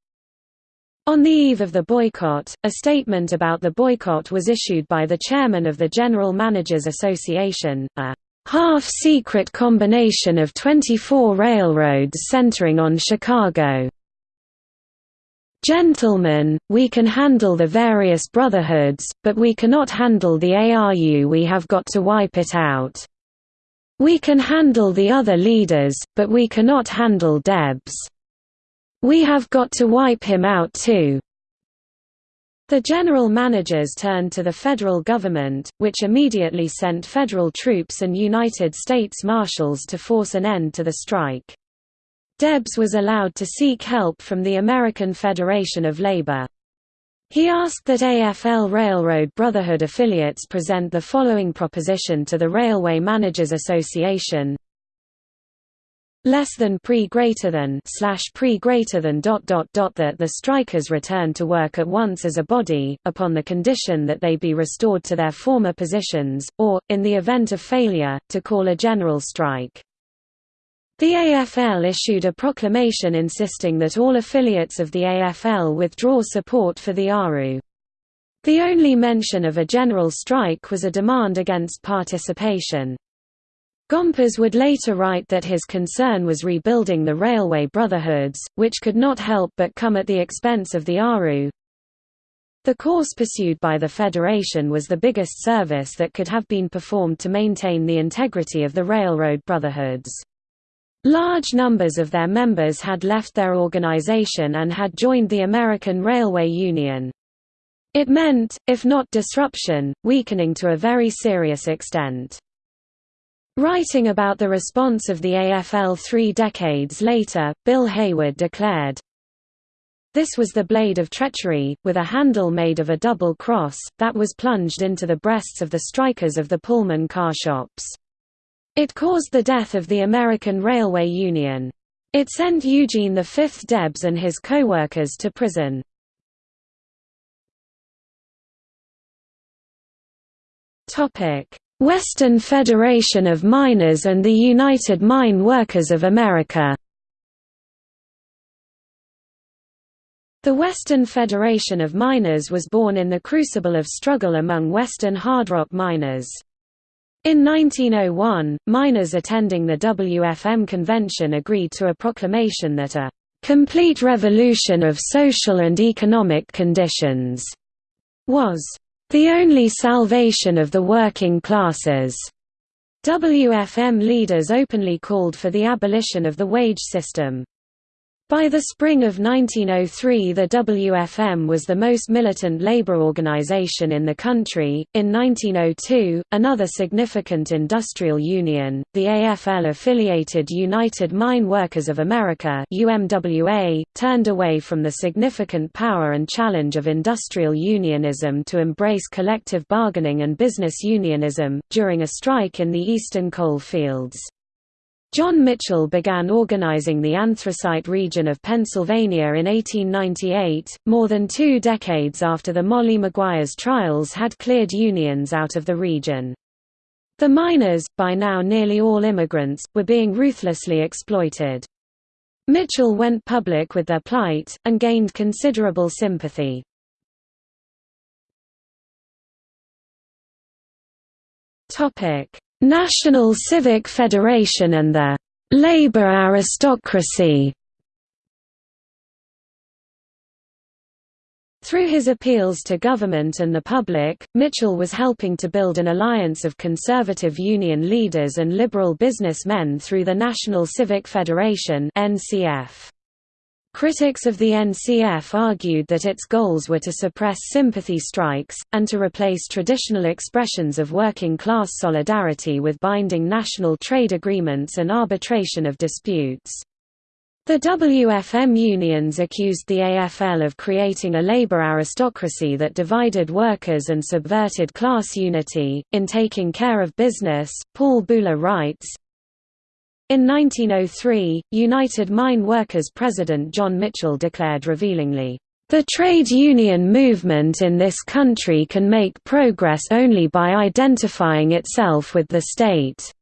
On the eve of the boycott, a statement about the boycott was issued by the chairman of the General Managers Association, a half-secret combination of 24 railroads centering on Chicago. Gentlemen, we can handle the various brotherhoods, but we cannot handle the ARU we have got to wipe it out. We can handle the other leaders, but we cannot handle Debs. We have got to wipe him out too. The general managers turned to the federal government, which immediately sent federal troops and United States Marshals to force an end to the strike. Debs was allowed to seek help from the American Federation of Labor. He asked that AFL Railroad Brotherhood affiliates present the following proposition to the Railway Managers Association less than pre greater than slash pre greater than dot dot dot that the strikers return to work at once as a body, upon the condition that they be restored to their former positions, or, in the event of failure, to call a general strike. The AFL issued a proclamation insisting that all affiliates of the AFL withdraw support for the ARU. The only mention of a general strike was a demand against participation. Gompers would later write that his concern was rebuilding the railway brotherhoods, which could not help but come at the expense of the ARU. The course pursued by the Federation was the biggest service that could have been performed to maintain the integrity of the railroad brotherhoods. Large numbers of their members had left their organization and had joined the American Railway Union. It meant, if not disruption, weakening to a very serious extent. Writing about the response of the AFL three decades later, Bill Haywood declared, This was the blade of treachery, with a handle made of a double cross, that was plunged into the breasts of the strikers of the Pullman car shops. It caused the death of the American Railway Union. It sent Eugene V Debs and his co-workers to prison. Western Federation of Miners and the United Mine Workers of America The Western Federation of Miners was born in the crucible of struggle among Western hard rock miners. In 1901, miners attending the WFM convention agreed to a proclamation that a "...complete revolution of social and economic conditions," was "...the only salvation of the working classes." WFM leaders openly called for the abolition of the wage system. By the spring of 1903 the WFM was the most militant labor organization in the country. In 1902, another significant industrial union, the AFL-affiliated United Mine Workers of America UMWA, turned away from the significant power and challenge of industrial unionism to embrace collective bargaining and business unionism, during a strike in the eastern coal fields. John Mitchell began organizing the anthracite region of Pennsylvania in 1898, more than two decades after the Molly Maguire's trials had cleared unions out of the region. The miners, by now nearly all immigrants, were being ruthlessly exploited. Mitchell went public with their plight, and gained considerable sympathy. National Civic Federation and the «labor aristocracy» Through his appeals to government and the public, Mitchell was helping to build an alliance of conservative union leaders and liberal businessmen through the National Civic Federation NCF. Critics of the NCF argued that its goals were to suppress sympathy strikes, and to replace traditional expressions of working-class solidarity with binding national trade agreements and arbitration of disputes. The WFM unions accused the AFL of creating a labor aristocracy that divided workers and subverted class unity. In Taking Care of Business, Paul Buhle writes, in 1903, United Mine Workers President John Mitchell declared revealingly, "...the trade union movement in this country can make progress only by identifying itself with the state."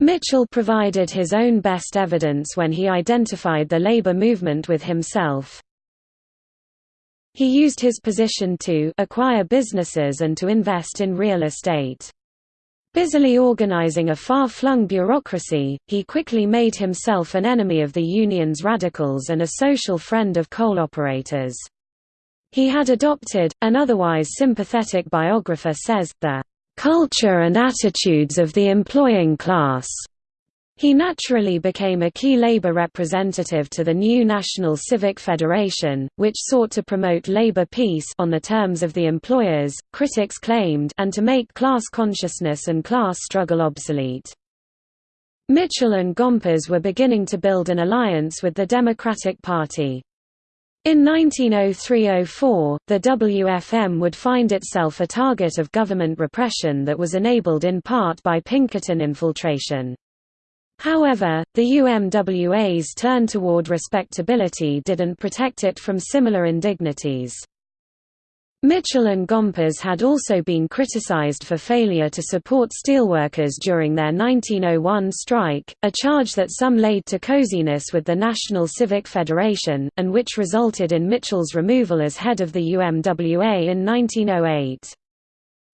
Mitchell provided his own best evidence when he identified the labor movement with himself. He used his position to acquire businesses and to invest in real estate. Busily organizing a far-flung bureaucracy, he quickly made himself an enemy of the union's radicals and a social friend of coal operators. He had adopted, an otherwise sympathetic biographer says, the culture and attitudes of the employing class. He naturally became a key labor representative to the new National Civic Federation, which sought to promote labor peace on the terms of the employers, critics claimed and to make class consciousness and class struggle obsolete. Mitchell and Gompers were beginning to build an alliance with the Democratic Party. In 1903–04, the WFM would find itself a target of government repression that was enabled in part by Pinkerton infiltration. However, the UMWA's turn toward respectability didn't protect it from similar indignities. Mitchell and Gompers had also been criticized for failure to support steelworkers during their 1901 strike, a charge that some laid to coziness with the National Civic Federation, and which resulted in Mitchell's removal as head of the UMWA in 1908.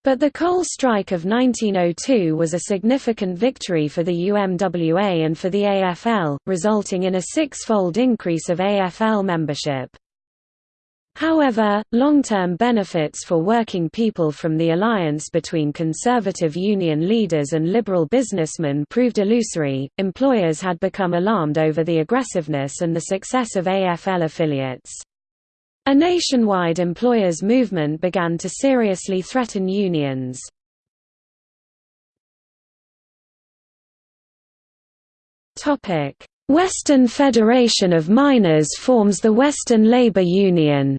But the coal strike of 1902 was a significant victory for the UMWA and for the AFL, resulting in a six-fold increase of AFL membership. However, long-term benefits for working people from the alliance between conservative union leaders and liberal businessmen proved illusory. Employers had become alarmed over the aggressiveness and the success of AFL affiliates. A nationwide employers' movement began to seriously threaten unions. Western Federation of Miners forms the Western Labour Union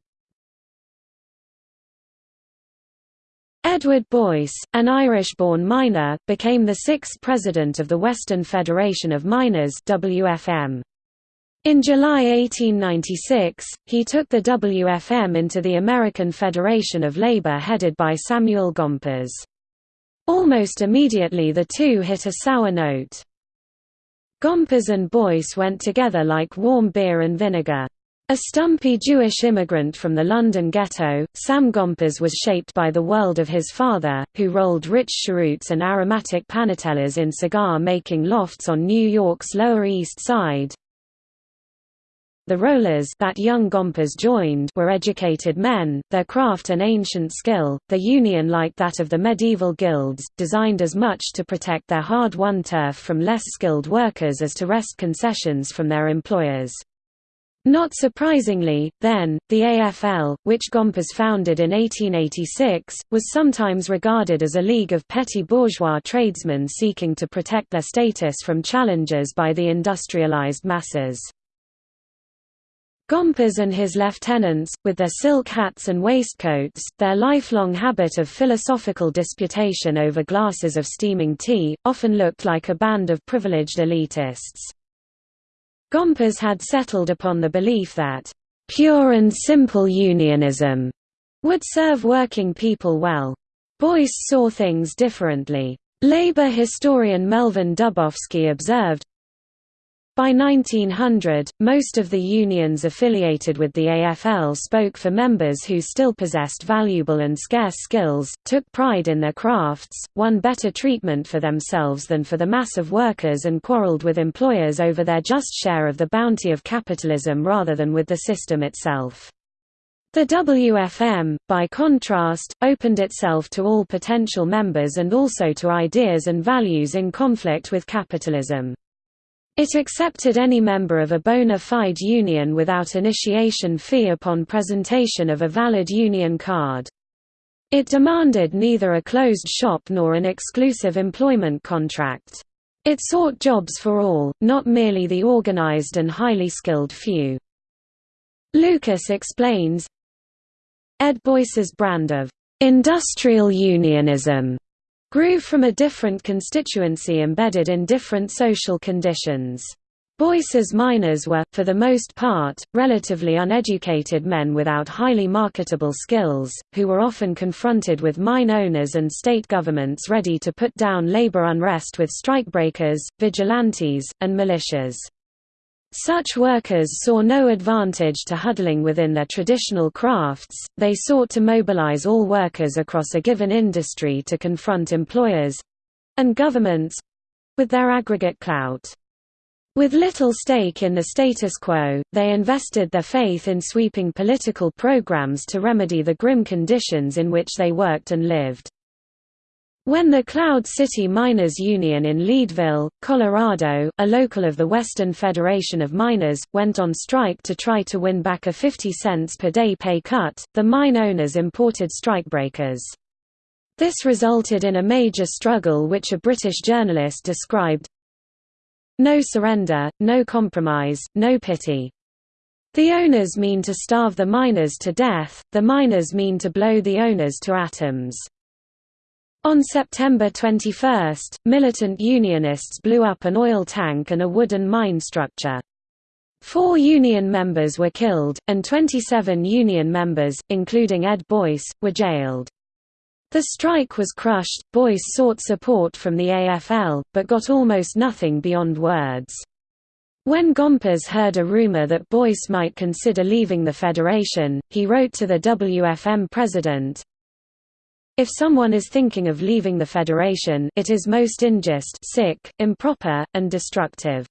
Edward Boyce, an Irish-born miner, became the sixth president of the Western Federation of Miners WFM. In July 1896, he took the WFM into the American Federation of Labor headed by Samuel Gompers. Almost immediately the two hit a sour note. Gompers and Boyce went together like warm beer and vinegar. A stumpy Jewish immigrant from the London ghetto, Sam Gompers was shaped by the world of his father, who rolled rich cheroots and aromatic panatellas in cigar-making lofts on New York's Lower East Side. The rollers that young Gompers joined were educated men, their craft an ancient skill, their union like that of the medieval guilds, designed as much to protect their hard-won turf from less skilled workers as to wrest concessions from their employers. Not surprisingly, then, the AFL, which Gompers founded in 1886, was sometimes regarded as a league of petty bourgeois tradesmen seeking to protect their status from challenges by the industrialized masses. Gompers and his lieutenants, with their silk hats and waistcoats, their lifelong habit of philosophical disputation over glasses of steaming tea, often looked like a band of privileged elitists. Gompers had settled upon the belief that, "...pure and simple unionism," would serve working people well. Boyce saw things differently. Labor historian Melvin Dubofsky observed, by 1900, most of the unions affiliated with the AFL spoke for members who still possessed valuable and scarce skills, took pride in their crafts, won better treatment for themselves than for the mass of workers and quarreled with employers over their just share of the bounty of capitalism rather than with the system itself. The WFM, by contrast, opened itself to all potential members and also to ideas and values in conflict with capitalism. It accepted any member of a bona fide union without initiation fee upon presentation of a valid union card. It demanded neither a closed shop nor an exclusive employment contract. It sought jobs for all, not merely the organized and highly skilled few. Lukas explains, Ed Boyce's brand of industrial unionism grew from a different constituency embedded in different social conditions. Boyce's miners were, for the most part, relatively uneducated men without highly marketable skills, who were often confronted with mine owners and state governments ready to put down labor unrest with strikebreakers, vigilantes, and militias. Such workers saw no advantage to huddling within their traditional crafts, they sought to mobilize all workers across a given industry to confront employers—and governments—with their aggregate clout. With little stake in the status quo, they invested their faith in sweeping political programs to remedy the grim conditions in which they worked and lived. When the Cloud City Miners Union in Leadville, Colorado, a local of the Western Federation of Miners, went on strike to try to win back a 50 cents per day pay cut, the mine owners imported strikebreakers. This resulted in a major struggle which a British journalist described, no surrender, no compromise, no pity. The owners mean to starve the miners to death, the miners mean to blow the owners to atoms. On September 21, militant Unionists blew up an oil tank and a wooden mine structure. Four Union members were killed, and 27 Union members, including Ed Boyce, were jailed. The strike was crushed, Boyce sought support from the AFL, but got almost nothing beyond words. When Gompers heard a rumor that Boyce might consider leaving the federation, he wrote to the WFM president, If someone is thinking of leaving the federation it is most unjust sick, improper, and destructive.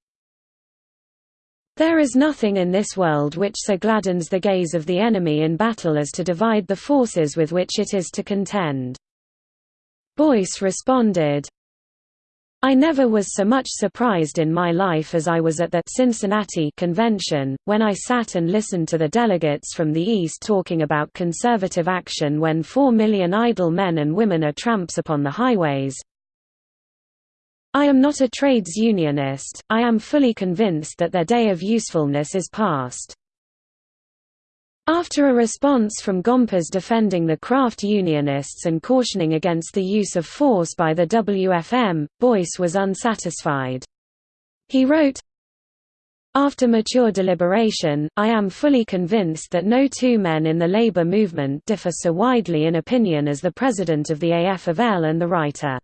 There is nothing in this world which so gladdens the gaze of the enemy in battle as to divide the forces with which it is to contend. Boyce responded, I never was so much surprised in my life as I was at the Cincinnati convention, when I sat and listened to the delegates from the East talking about conservative action when four million idle men and women are tramps upon the highways, I am not a trades unionist, I am fully convinced that their day of usefulness is past. After a response from Gompers defending the craft unionists and cautioning against the use of force by the WFM, Boyce was unsatisfied. He wrote, after mature deliberation, I am fully convinced that no two men in the labor movement differ so widely in opinion as the president of the AFL and the writer.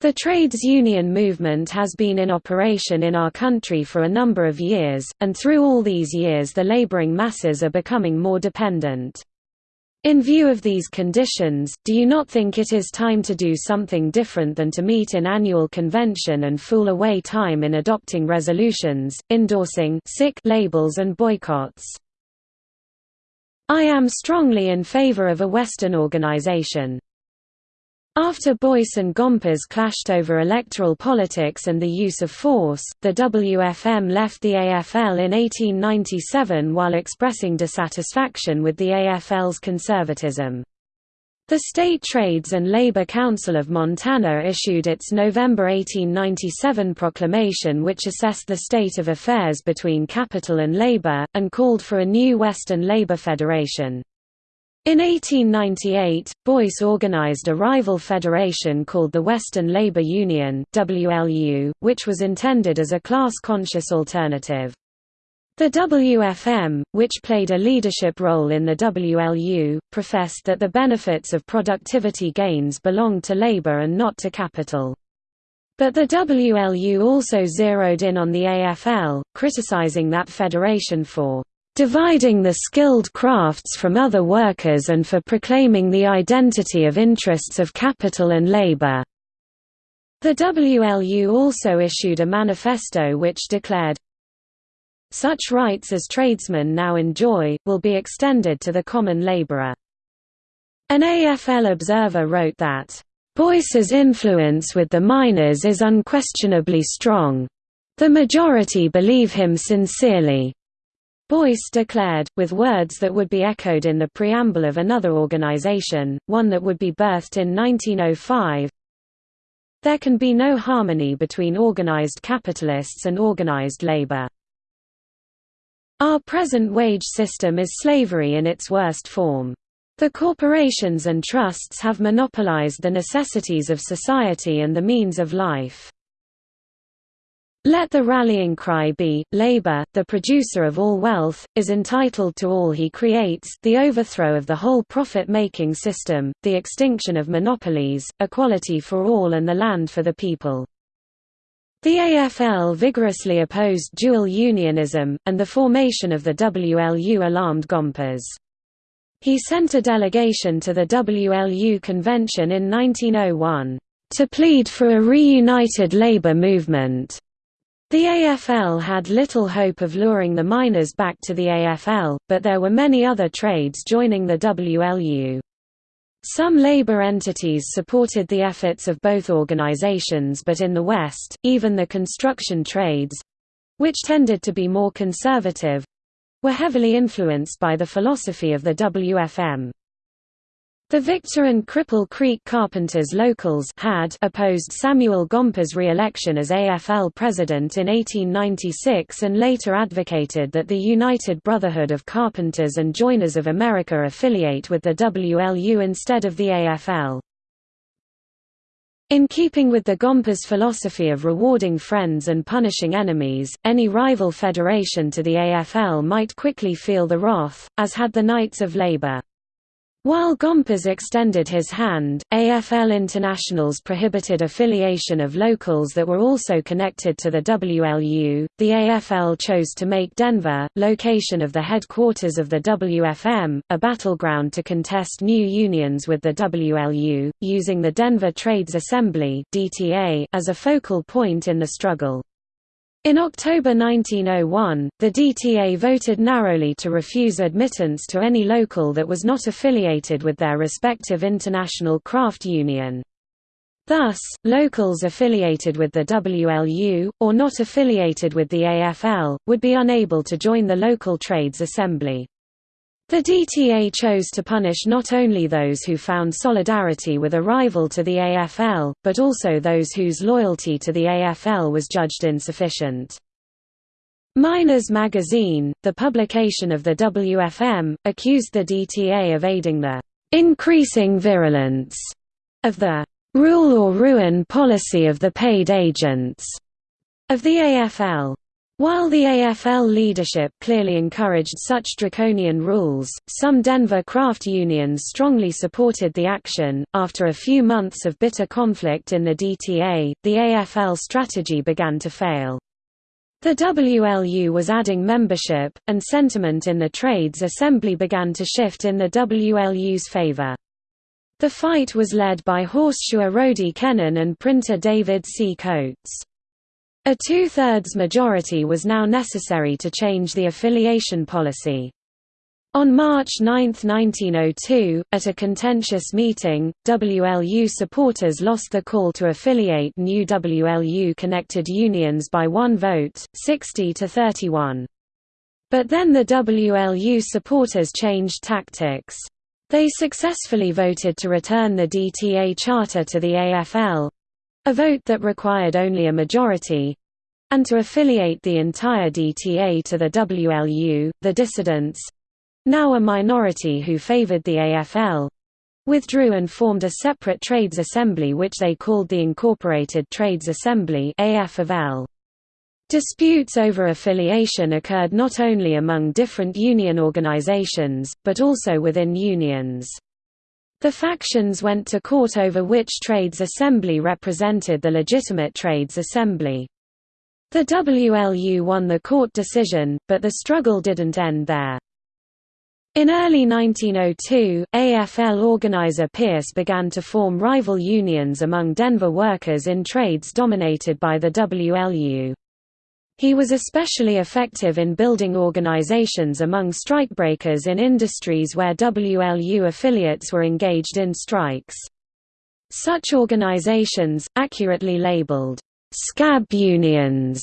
The trades union movement has been in operation in our country for a number of years, and through all these years the laboring masses are becoming more dependent. In view of these conditions, do you not think it is time to do something different than to meet in annual convention and fool away time in adopting resolutions, endorsing sick labels and boycotts? I am strongly in favor of a Western organization. After Boyce and Gompers clashed over electoral politics and the use of force, the WFM left the AFL in 1897 while expressing dissatisfaction with the AFL's conservatism. The State Trades and Labor Council of Montana issued its November 1897 proclamation which assessed the state of affairs between capital and labor, and called for a new Western Labor Federation. In 1898, Boyce organized a rival federation called the Western Labor Union WLU, which was intended as a class-conscious alternative. The WFM, which played a leadership role in the WLU, professed that the benefits of productivity gains belonged to labor and not to capital. But the WLU also zeroed in on the AFL, criticizing that federation for dividing the skilled crafts from other workers and for proclaiming the identity of interests of capital and labor. The WLU also issued a manifesto which declared, such rights as tradesmen now enjoy, will be extended to the common laborer. An AFL observer wrote that, Boyce's influence with the miners is unquestionably strong. The majority believe him sincerely. Boyce declared, with words that would be echoed in the preamble of another organization, one that would be birthed in 1905, There can be no harmony between organized capitalists and organized labor. Our present wage system is slavery in its worst form. The corporations and trusts have monopolized the necessities of society and the means of life. Let the rallying cry be, labor, the producer of all wealth, is entitled to all he creates the overthrow of the whole profit-making system, the extinction of monopolies, equality for all and the land for the people. The AFL vigorously opposed dual unionism, and the formation of the WLU alarmed Gompers. He sent a delegation to the WLU convention in 1901, "...to plead for a reunited labour movement." The AFL had little hope of luring the miners back to the AFL, but there were many other trades joining the WLU. Some labor entities supported the efforts of both organizations but in the West, even the construction trades—which tended to be more conservative—were heavily influenced by the philosophy of the WFM. The Victor and Cripple Creek Carpenters locals had opposed Samuel Gompers' re-election as AFL president in 1896 and later advocated that the United Brotherhood of Carpenters and Joiners of America affiliate with the WLU instead of the AFL. In keeping with the Gompers' philosophy of rewarding friends and punishing enemies, any rival federation to the AFL might quickly feel the wrath, as had the Knights of Labour. While Gompers extended his hand, AFL internationals prohibited affiliation of locals that were also connected to the WLU. The AFL chose to make Denver, location of the headquarters of the WFM, a battleground to contest new unions with the WLU, using the Denver Trades Assembly as a focal point in the struggle. In October 1901, the DTA voted narrowly to refuse admittance to any local that was not affiliated with their respective international craft union. Thus, locals affiliated with the WLU, or not affiliated with the AFL, would be unable to join the local trades assembly. The DTA chose to punish not only those who found solidarity with a rival to the AFL, but also those whose loyalty to the AFL was judged insufficient. Miners Magazine, the publication of the WFM, accused the DTA of aiding the increasing virulence of the rule or ruin policy of the paid agents of the AFL. While the AFL leadership clearly encouraged such draconian rules, some Denver craft unions strongly supported the action. After a few months of bitter conflict in the DTA, the AFL strategy began to fail. The WLU was adding membership, and sentiment in the trades assembly began to shift in the WLU's favor. The fight was led by horseshoer Roady Kenehan and printer David C. Coates. A two-thirds majority was now necessary to change the affiliation policy. On March 9, 1902, at a contentious meeting, WLU supporters lost the call to affiliate new WLU-connected unions by one vote, 60 to 31. But then the WLU supporters changed tactics. They successfully voted to return the DTA charter to the AFL, a vote that required only a majority, and to affiliate the entire DTA to the WLU, the dissidents now a minority who favored the AFL withdrew and formed a separate trades assembly which they called the Incorporated Trades Assembly AF of L. Disputes over affiliation occurred not only among different union organizations, but also within unions. The factions went to court over which trades assembly represented the legitimate trades assembly. The WLU won the court decision, but the struggle didn't end there. In early 1902, AFL organizer Pierce began to form rival unions among Denver workers in trades dominated by the WLU. He was especially effective in building organizations among strikebreakers in industries where WLU affiliates were engaged in strikes. Such organizations, accurately labeled, «scab unions»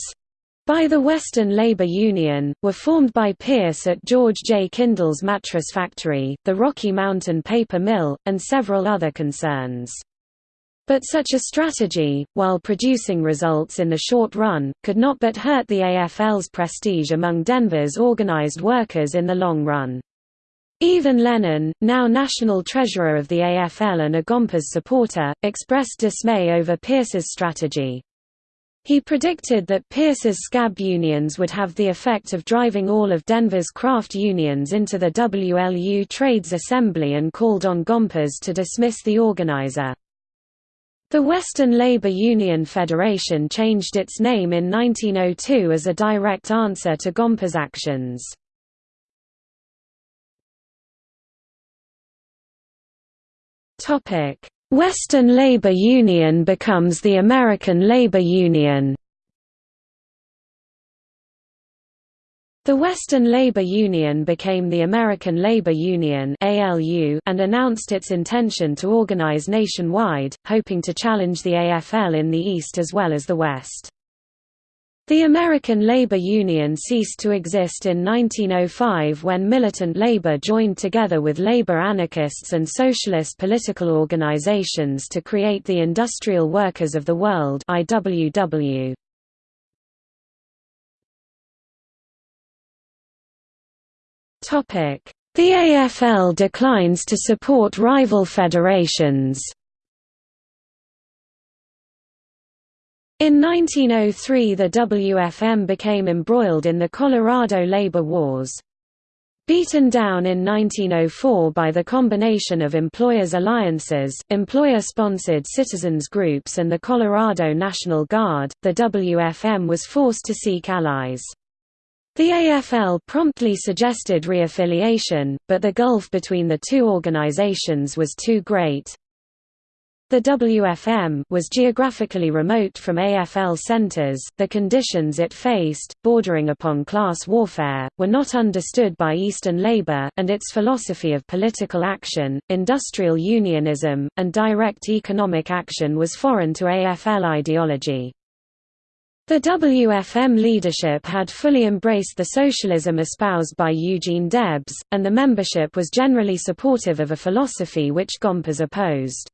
by the Western Labor Union, were formed by Pierce at George J. Kindel's mattress factory, the Rocky Mountain Paper Mill, and several other concerns. But such a strategy, while producing results in the short run, could not but hurt the AFL's prestige among Denver's organized workers in the long run. Even Lennon, now national treasurer of the AFL and a Gompers supporter, expressed dismay over Pierce's strategy. He predicted that Pierce's scab unions would have the effect of driving all of Denver's craft unions into the WLU Trades Assembly and called on Gompers to dismiss the organizer. The Western Labor Union Federation changed its name in 1902 as a direct answer to Gompers' actions. Western Labor Union becomes the American Labor Union The Western Labor Union became the American Labor Union and announced its intention to organize nationwide, hoping to challenge the AFL in the East as well as the West. The American Labor Union ceased to exist in 1905 when militant labor joined together with labor anarchists and socialist political organizations to create the Industrial Workers of the World IWW. The AFL declines to support rival federations In 1903 the WFM became embroiled in the Colorado labor wars. Beaten down in 1904 by the combination of employers' alliances, employer-sponsored citizens groups and the Colorado National Guard, the WFM was forced to seek allies. The AFL promptly suggested reaffiliation, but the gulf between the two organizations was too great. The WFM was geographically remote from AFL centers, the conditions it faced, bordering upon class warfare, were not understood by Eastern labor, and its philosophy of political action, industrial unionism, and direct economic action was foreign to AFL ideology. The WFM leadership had fully embraced the socialism espoused by Eugene Debs, and the membership was generally supportive of a philosophy which Gompers opposed.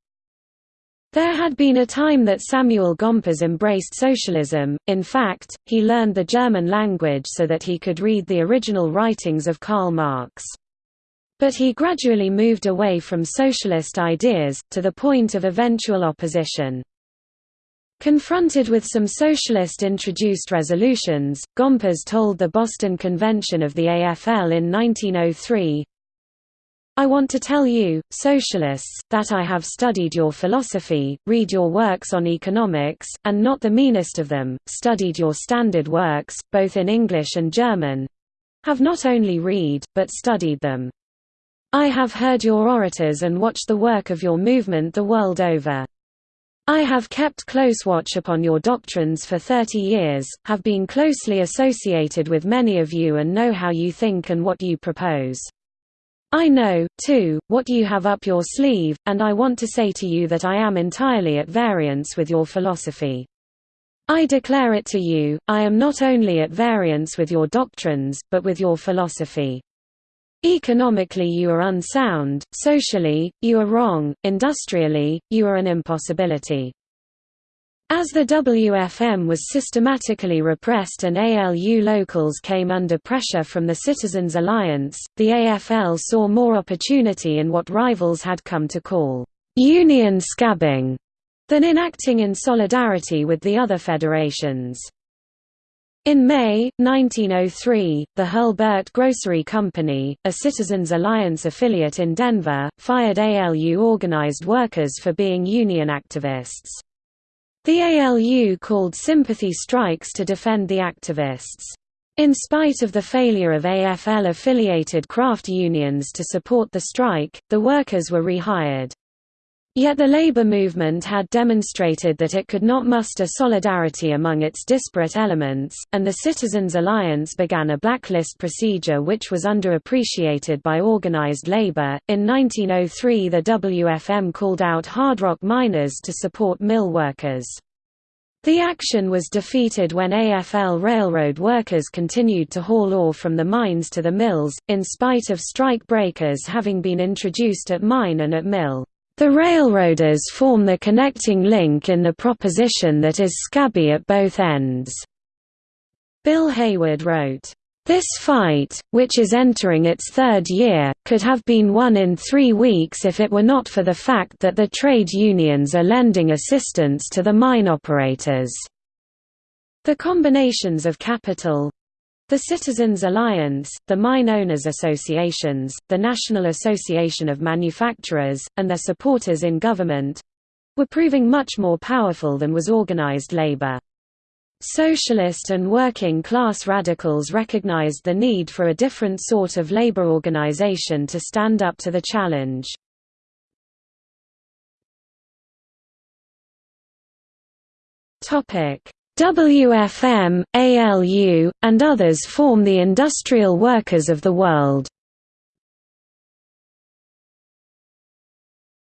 There had been a time that Samuel Gompers embraced socialism, in fact, he learned the German language so that he could read the original writings of Karl Marx. But he gradually moved away from socialist ideas, to the point of eventual opposition. Confronted with some socialist-introduced resolutions, Gompers told the Boston Convention of the AFL in 1903, I want to tell you, socialists, that I have studied your philosophy, read your works on economics, and not the meanest of them, studied your standard works, both in English and German—have not only read, but studied them. I have heard your orators and watched the work of your movement the world over. I have kept close watch upon your doctrines for thirty years, have been closely associated with many of you and know how you think and what you propose. I know, too, what you have up your sleeve, and I want to say to you that I am entirely at variance with your philosophy. I declare it to you, I am not only at variance with your doctrines, but with your philosophy. Economically you are unsound, socially, you are wrong, industrially, you are an impossibility. As the WFM was systematically repressed and ALU locals came under pressure from the Citizens Alliance, the AFL saw more opportunity in what rivals had come to call «union scabbing» than in acting in solidarity with the other federations. In May, 1903, the Hurlburt Grocery Company, a Citizens Alliance affiliate in Denver, fired ALU organized workers for being union activists. The ALU called sympathy strikes to defend the activists. In spite of the failure of AFL-affiliated craft unions to support the strike, the workers were rehired. Yet the labor movement had demonstrated that it could not muster solidarity among its disparate elements, and the Citizens Alliance began a blacklist procedure which was underappreciated by organized labor. In 1903, the WFM called out hard rock miners to support mill workers. The action was defeated when AFL railroad workers continued to haul ore from the mines to the mills, in spite of strike breakers having been introduced at mine and at mill. The railroaders form the connecting link in the proposition that is scabby at both ends. Bill Haywood wrote, this fight, which is entering its third year, could have been won in three weeks if it were not for the fact that the trade unions are lending assistance to the mine operators. The combinations of capital, the Citizens Alliance, the Mine Owners Associations, the National Association of Manufacturers, and their supporters in government—were proving much more powerful than was organized labor. Socialist and working-class radicals recognized the need for a different sort of labor organization to stand up to the challenge. WFM, ALU, and others form the industrial workers of the world.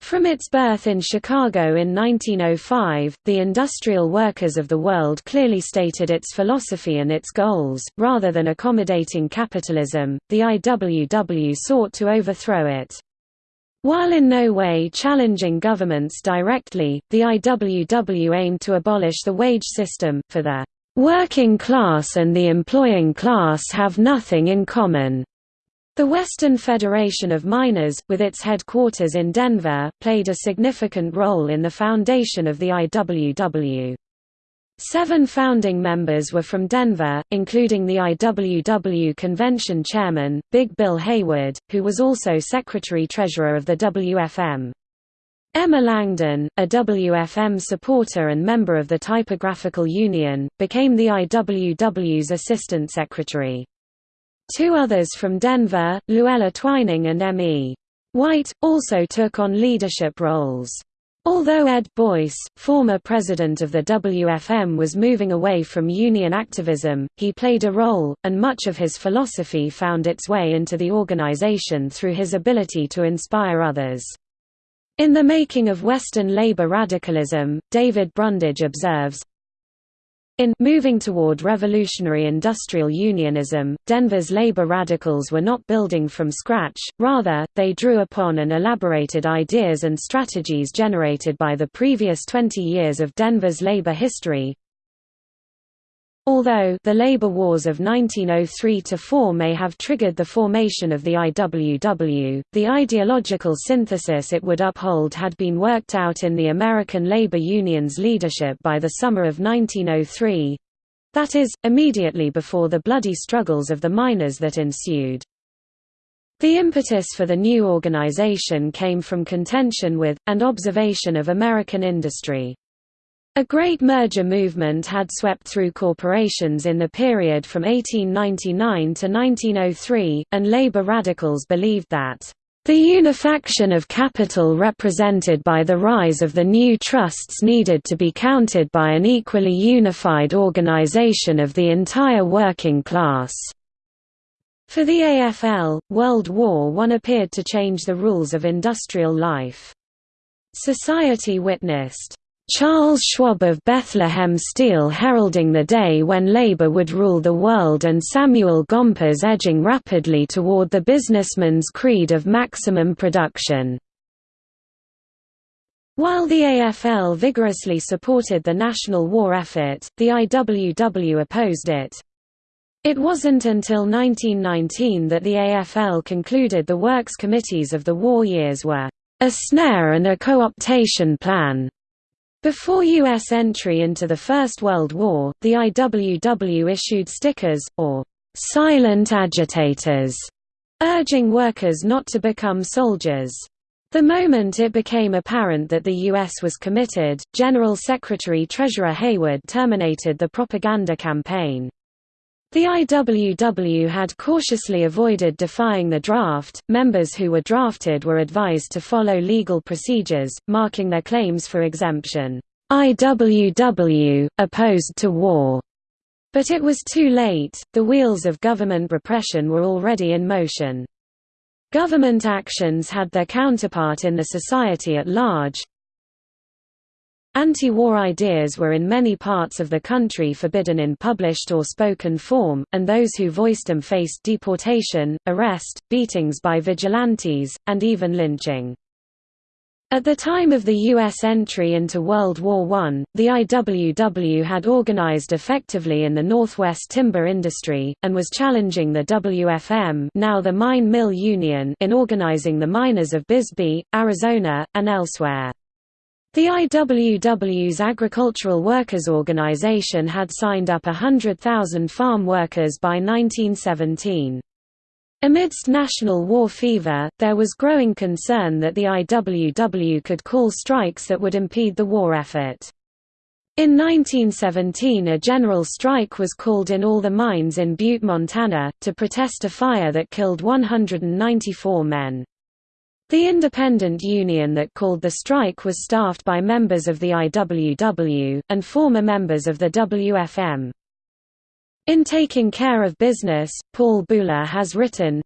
From its birth in Chicago in 1905, the Industrial Workers of the World clearly stated its philosophy and its goals. Rather than accommodating capitalism, the IWW sought to overthrow it. While in no way challenging governments directly, the IWW aimed to abolish the wage system, for the working class and the employing class have nothing in common. The Western Federation of Miners, with its headquarters in Denver, played a significant role in the foundation of the IWW. Seven founding members were from Denver, including the IWW convention chairman, Big Bill Haywood, who was also secretary-treasurer of the WFM. Emma Langdon, a WFM supporter and member of the Typographical Union, became the IWW's assistant secretary. Two others from Denver, Luella Twining and M.E. White, also took on leadership roles. Although Ed Boyce, former president of the WFM was moving away from union activism, he played a role, and much of his philosophy found its way into the organization through his ability to inspire others. In The Making of Western Labor Radicalism, David Brundage observes, in moving toward revolutionary industrial unionism, Denver's labor radicals were not building from scratch, rather, they drew upon and elaborated ideas and strategies generated by the previous 20 years of Denver's labor history, Although the labor wars of 1903–4 may have triggered the formation of the IWW, the ideological synthesis it would uphold had been worked out in the American labor union's leadership by the summer of 1903—that is, immediately before the bloody struggles of the miners that ensued. The impetus for the new organization came from contention with, and observation of American industry. A great merger movement had swept through corporations in the period from 1899 to 1903, and labor radicals believed that the unifaction of capital represented by the rise of the new trusts needed to be countered by an equally unified organization of the entire working class. For the AFL, World War I appeared to change the rules of industrial life. Society witnessed Charles Schwab of Bethlehem Steel heralding the day when labor would rule the world and Samuel Gompers edging rapidly toward the businessman's creed of maximum production. While the AFL vigorously supported the national war effort, the IWW opposed it. It wasn't until 1919 that the AFL concluded the works committees of the war years were a snare and a co-optation plan. Before U.S. entry into the First World War, the IWW issued stickers, or «silent agitators», urging workers not to become soldiers. The moment it became apparent that the U.S. was committed, General Secretary-Treasurer Haywood terminated the propaganda campaign. The IWW had cautiously avoided defying the draft. Members who were drafted were advised to follow legal procedures, marking their claims for exemption. IWW opposed to war. But it was too late, the wheels of government repression were already in motion. Government actions had their counterpart in the society at large, Anti-war ideas were in many parts of the country forbidden in published or spoken form, and those who voiced them faced deportation, arrest, beatings by vigilantes, and even lynching. At the time of the U.S. entry into World War I, the IWW had organized effectively in the Northwest timber industry, and was challenging the WFM now the Mine Mill Union in organizing the miners of Bisbee, Arizona, and elsewhere. The IWW's Agricultural Workers Organization had signed up 100,000 farm workers by 1917. Amidst national war fever, there was growing concern that the IWW could call strikes that would impede the war effort. In 1917 a general strike was called in all the mines in Butte, Montana, to protest a fire that killed 194 men. The independent union that called the strike was staffed by members of the IWW, and former members of the WFM. In Taking Care of Business, Paul Buhle has written,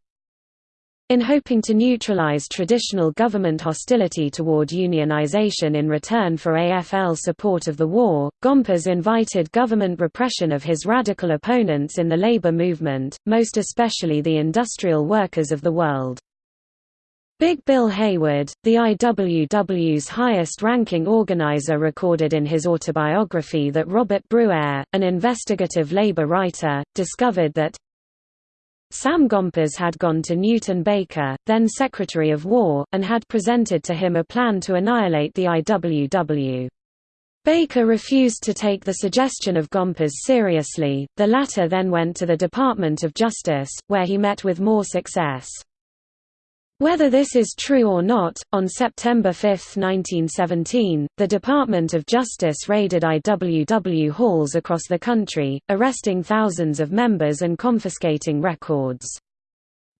in hoping to neutralize traditional government hostility toward unionization in return for AFL support of the war, Gompers invited government repression of his radical opponents in the labor movement, most especially the industrial workers of the world. Big Bill Haywood, the IWW's highest-ranking organizer recorded in his autobiography that Robert Bruere, an investigative labor writer, discovered that Sam Gompers had gone to Newton Baker, then Secretary of War, and had presented to him a plan to annihilate the IWW. Baker refused to take the suggestion of Gompers seriously, the latter then went to the Department of Justice, where he met with more success. Whether this is true or not, on September 5, 1917, the Department of Justice raided IWW halls across the country, arresting thousands of members and confiscating records.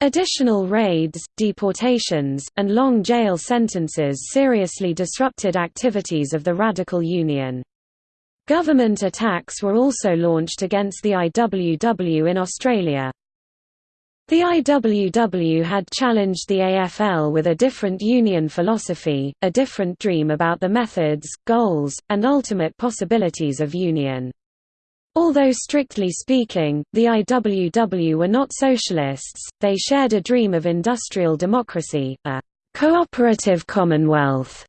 Additional raids, deportations, and long jail sentences seriously disrupted activities of the Radical Union. Government attacks were also launched against the IWW in Australia. The IWW had challenged the AFL with a different union philosophy, a different dream about the methods, goals, and ultimate possibilities of union. Although strictly speaking, the IWW were not socialists, they shared a dream of industrial democracy, a cooperative commonwealth,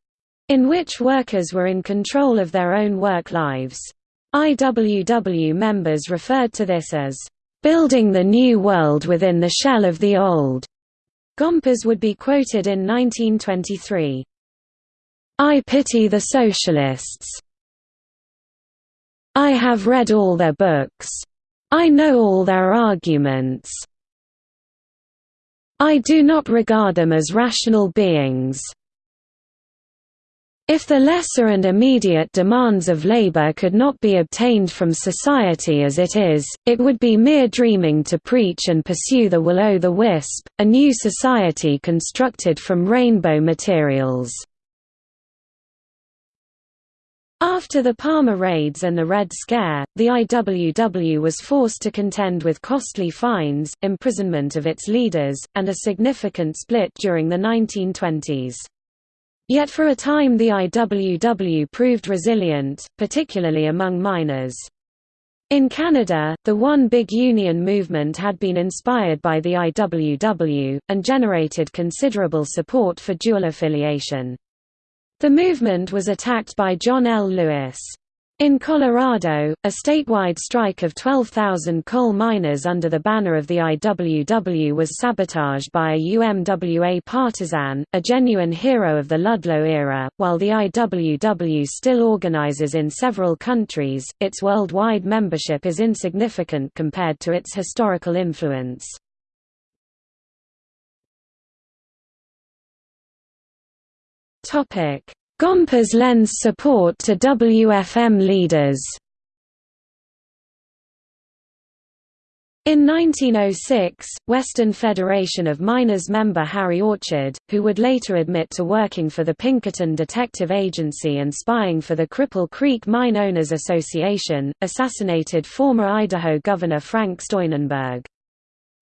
in which workers were in control of their own work lives. IWW members referred to this as building the new world within the shell of the old. Gompers would be quoted in 1923. I pity the socialists. I have read all their books. I know all their arguments. I do not regard them as rational beings. If the lesser and immediate demands of labor could not be obtained from society as it is, it would be mere dreaming to preach and pursue the will-o'-the-wisp, a new society constructed from rainbow materials. After the Palmer raids and the Red Scare, the IWW was forced to contend with costly fines, imprisonment of its leaders, and a significant split during the 1920s. Yet for a time the IWW proved resilient, particularly among miners. In Canada, the One Big Union movement had been inspired by the IWW, and generated considerable support for dual affiliation. The movement was attacked by John L. Lewis. In Colorado, a statewide strike of 12,000 coal miners under the banner of the IWW was sabotaged by a UMWA partisan, a genuine hero of the Ludlow era. While the IWW still organizes in several countries, its worldwide membership is insignificant compared to its historical influence. Topic: Gompers lends support to WFM leaders. In 1906, Western Federation of Miners member Harry Orchard, who would later admit to working for the Pinkerton Detective Agency and spying for the Cripple Creek Mine Owners Association, assassinated former Idaho Governor Frank Steunenberg.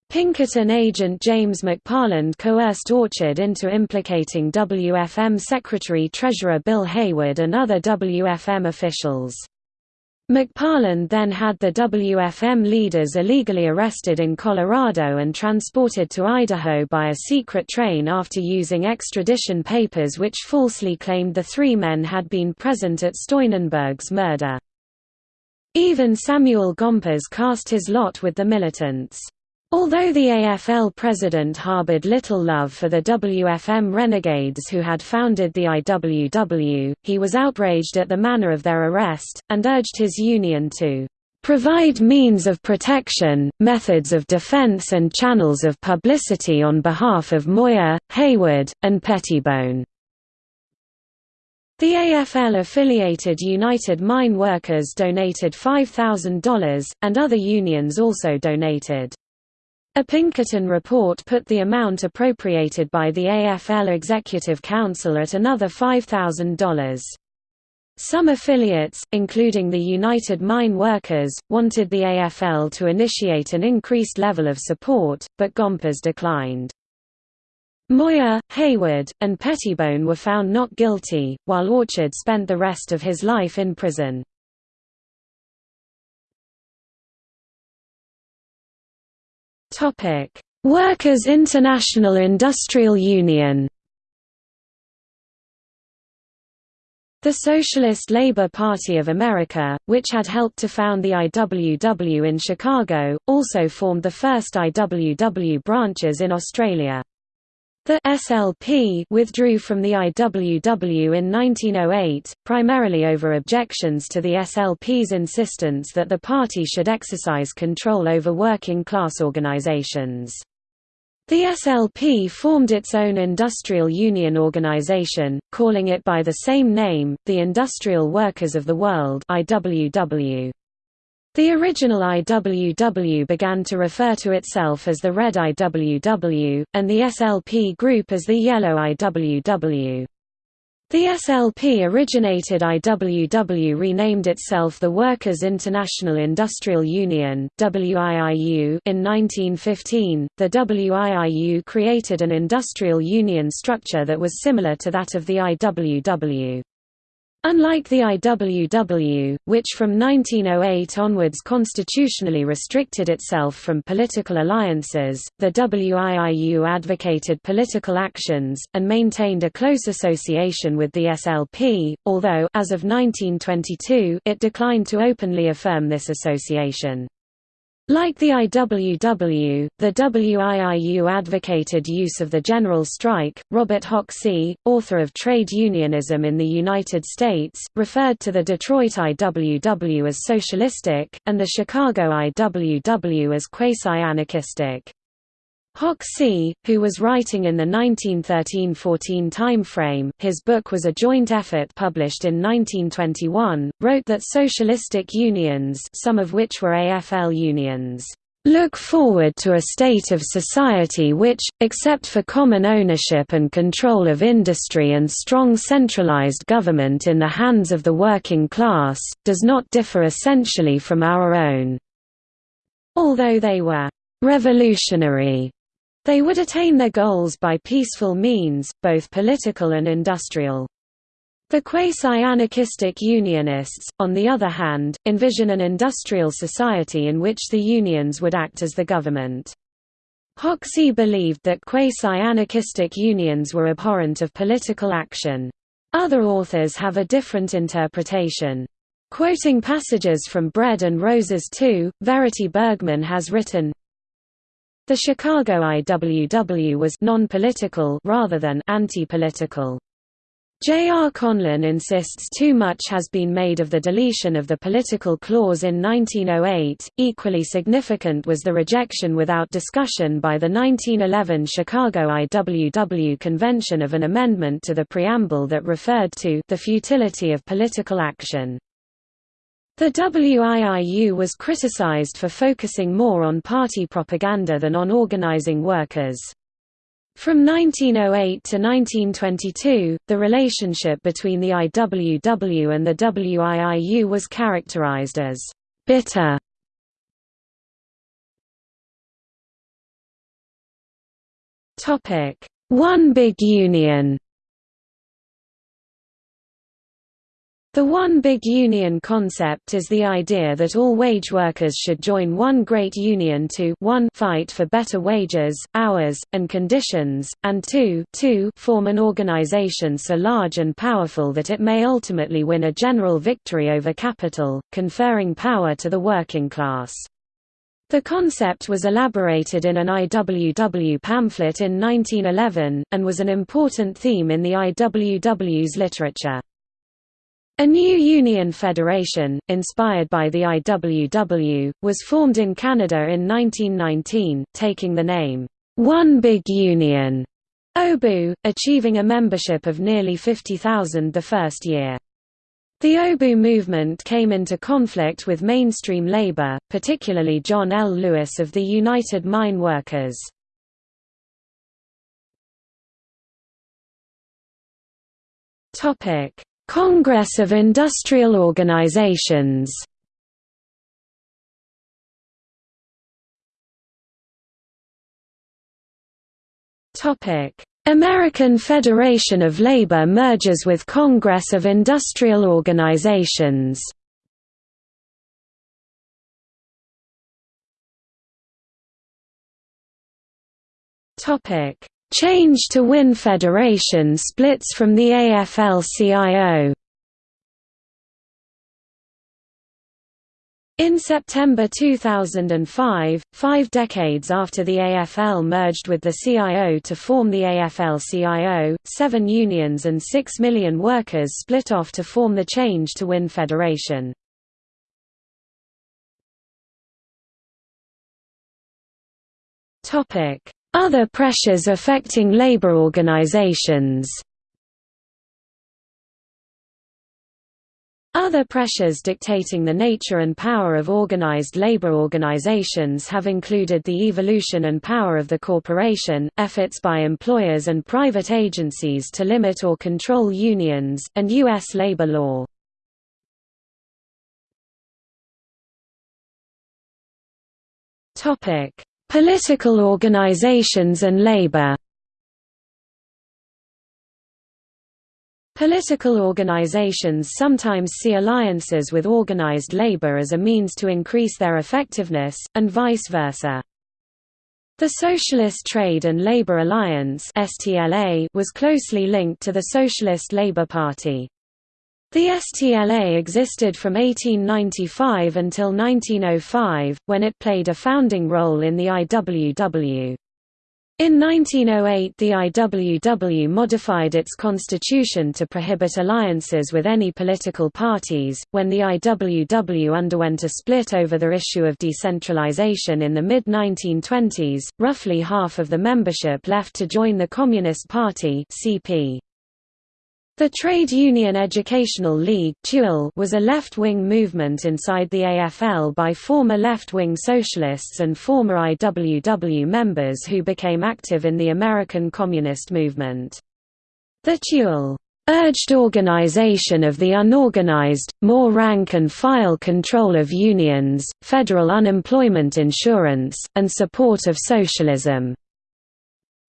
Pinkerton agent James McParland coerced Orchard into implicating WFM Secretary-Treasurer Bill Haywood and other WFM officials. McParland then had the WFM leaders illegally arrested in Colorado and transported to Idaho by a secret train after using extradition papers which falsely claimed the three men had been present at Steunenberg's murder. Even Samuel Gompers cast his lot with the militants. Although the AFL president harbored little love for the WFM renegades who had founded the IWW, he was outraged at the manner of their arrest, and urged his union to provide means of protection, methods of defense and channels of publicity on behalf of Moyer, Haywood, and Pettibone." The AFL-affiliated United Mine Workers donated $5,000, and other unions also donated. A Pinkerton report put the amount appropriated by the AFL Executive Council at another $5,000. Some affiliates, including the United Mine Workers, wanted the AFL to initiate an increased level of support, but Gompers declined. Moyer, Haywood, and Pettibone were found not guilty, while Orchard spent the rest of his life in prison. Workers' International Industrial Union The Socialist Labor Party of America, which had helped to found the IWW in Chicago, also formed the first IWW branches in Australia. The SLP withdrew from the IWW in 1908, primarily over objections to the SLP's insistence that the party should exercise control over working-class organizations. The SLP formed its own industrial union organization, calling it by the same name, the Industrial Workers of the World IWW. The original IWW began to refer to itself as the Red IWW, and the SLP group as the Yellow IWW. The SLP-originated IWW renamed itself the Workers' International Industrial Union (WIIU) in 1915. The WIIU created an industrial union structure that was similar to that of the IWW. Unlike the IWW, which from 1908 onwards constitutionally restricted itself from political alliances, the WIIU advocated political actions, and maintained a close association with the SLP, although as of 1922 it declined to openly affirm this association. Like the IWW, the WIIU advocated use of the general strike. Robert Hoxie, author of Trade Unionism in the United States, referred to the Detroit IWW as socialistic, and the Chicago IWW as quasi-anarchistic. Hoxie, who was writing in the 1913–14 timeframe, his book was a joint effort published in 1921, wrote that socialistic unions some of which were AFL unions look forward to a state of society which, except for common ownership and control of industry and strong centralized government in the hands of the working class, does not differ essentially from our own." Although they were «revolutionary» They would attain their goals by peaceful means, both political and industrial. The quasi-anarchistic Unionists, on the other hand, envision an industrial society in which the unions would act as the government. Hoxie believed that quasi-anarchistic unions were abhorrent of political action. Other authors have a different interpretation. Quoting passages from Bread and Roses 2, Verity Burgmann has written, the Chicago IWW was non-political rather than anti-political. J. R. Conlin insists too much has been made of the deletion of the political clause in 1908. Equally significant was the rejection without discussion by the 1911 Chicago IWW convention of an amendment to the preamble that referred to the futility of political action. The WIIU was criticized for focusing more on party propaganda than on organizing workers. From 1908 to 1922, the relationship between the IWW and the WIIU was characterized as bitter. One big union The One Big Union concept is the idea that all wage workers should join one great union to 1 fight for better wages, hours, and conditions, and 2 2 form an organization so large and powerful that it may ultimately win a general victory over capital, conferring power to the working class. The concept was elaborated in an IWW pamphlet in 1911, and was an important theme in the IWW's literature. A new union federation, inspired by the IWW, was formed in Canada in 1919, taking the name, One Big Union, OBU, achieving a membership of nearly 50,000 the first year. The OBU movement came into conflict with mainstream labor, particularly John L. Lewis of the United Mine Workers. Congress of Industrial Organizations. American Federation of Labor merges with Congress of Industrial Organizations Change to WIN Federation splits from the AFL-CIO In September 2005, five decades after the AFL merged with the CIO to form the AFL-CIO, seven unions and six million workers split off to form the Change to Win Federation. Other pressures affecting labor organizations Other pressures dictating the nature and power of organized labor organizations have included the evolution and power of the corporation, efforts by employers and private agencies to limit or control unions, and U.S. labor law. Political organizations and labor Political organizations sometimes see alliances with organized labor as a means to increase their effectiveness, and vice versa. The Socialist Trade and Labor Alliance was closely linked to the Socialist Labour Party. The STLA existed from 1895 until 1905, when it played a founding role in the IWW. In 1908 the IWW modified its constitution to prohibit alliances with any political parties. When the IWW underwent a split over the issue of decentralization in the mid-1920s, roughly half of the membership left to join the Communist Party (CP). The Trade Union Educational League was a left-wing movement inside the AFL by former left-wing socialists and former IWW members who became active in the American Communist movement. The TUL urged organization of the unorganized, more rank-and-file control of unions, federal unemployment insurance, and support of socialism.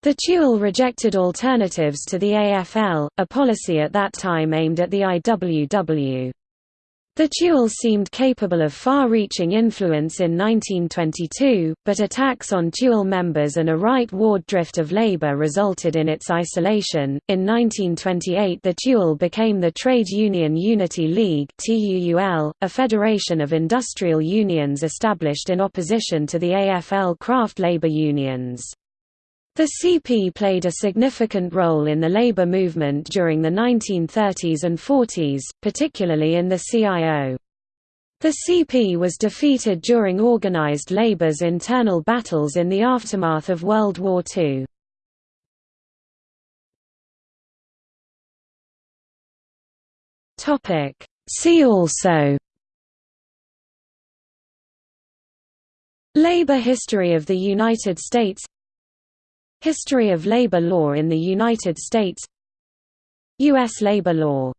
The TUL rejected alternatives to the AFL, a policy at that time aimed at the IWW. The TUL seemed capable of far-reaching influence in 1922, but attacks on TUL members and a right-ward drift of labor resulted in its isolation. In 1928 the TUL became the Trade Union Unity League a federation of industrial unions established in opposition to the AFL craft labor unions. The CP played a significant role in the labor movement during the 1930s and 40s, particularly in the CIO. The CP was defeated during organized labor's internal battles in the aftermath of World War II. See also Labor history of the United States History of labor law in the United States U.S. labor law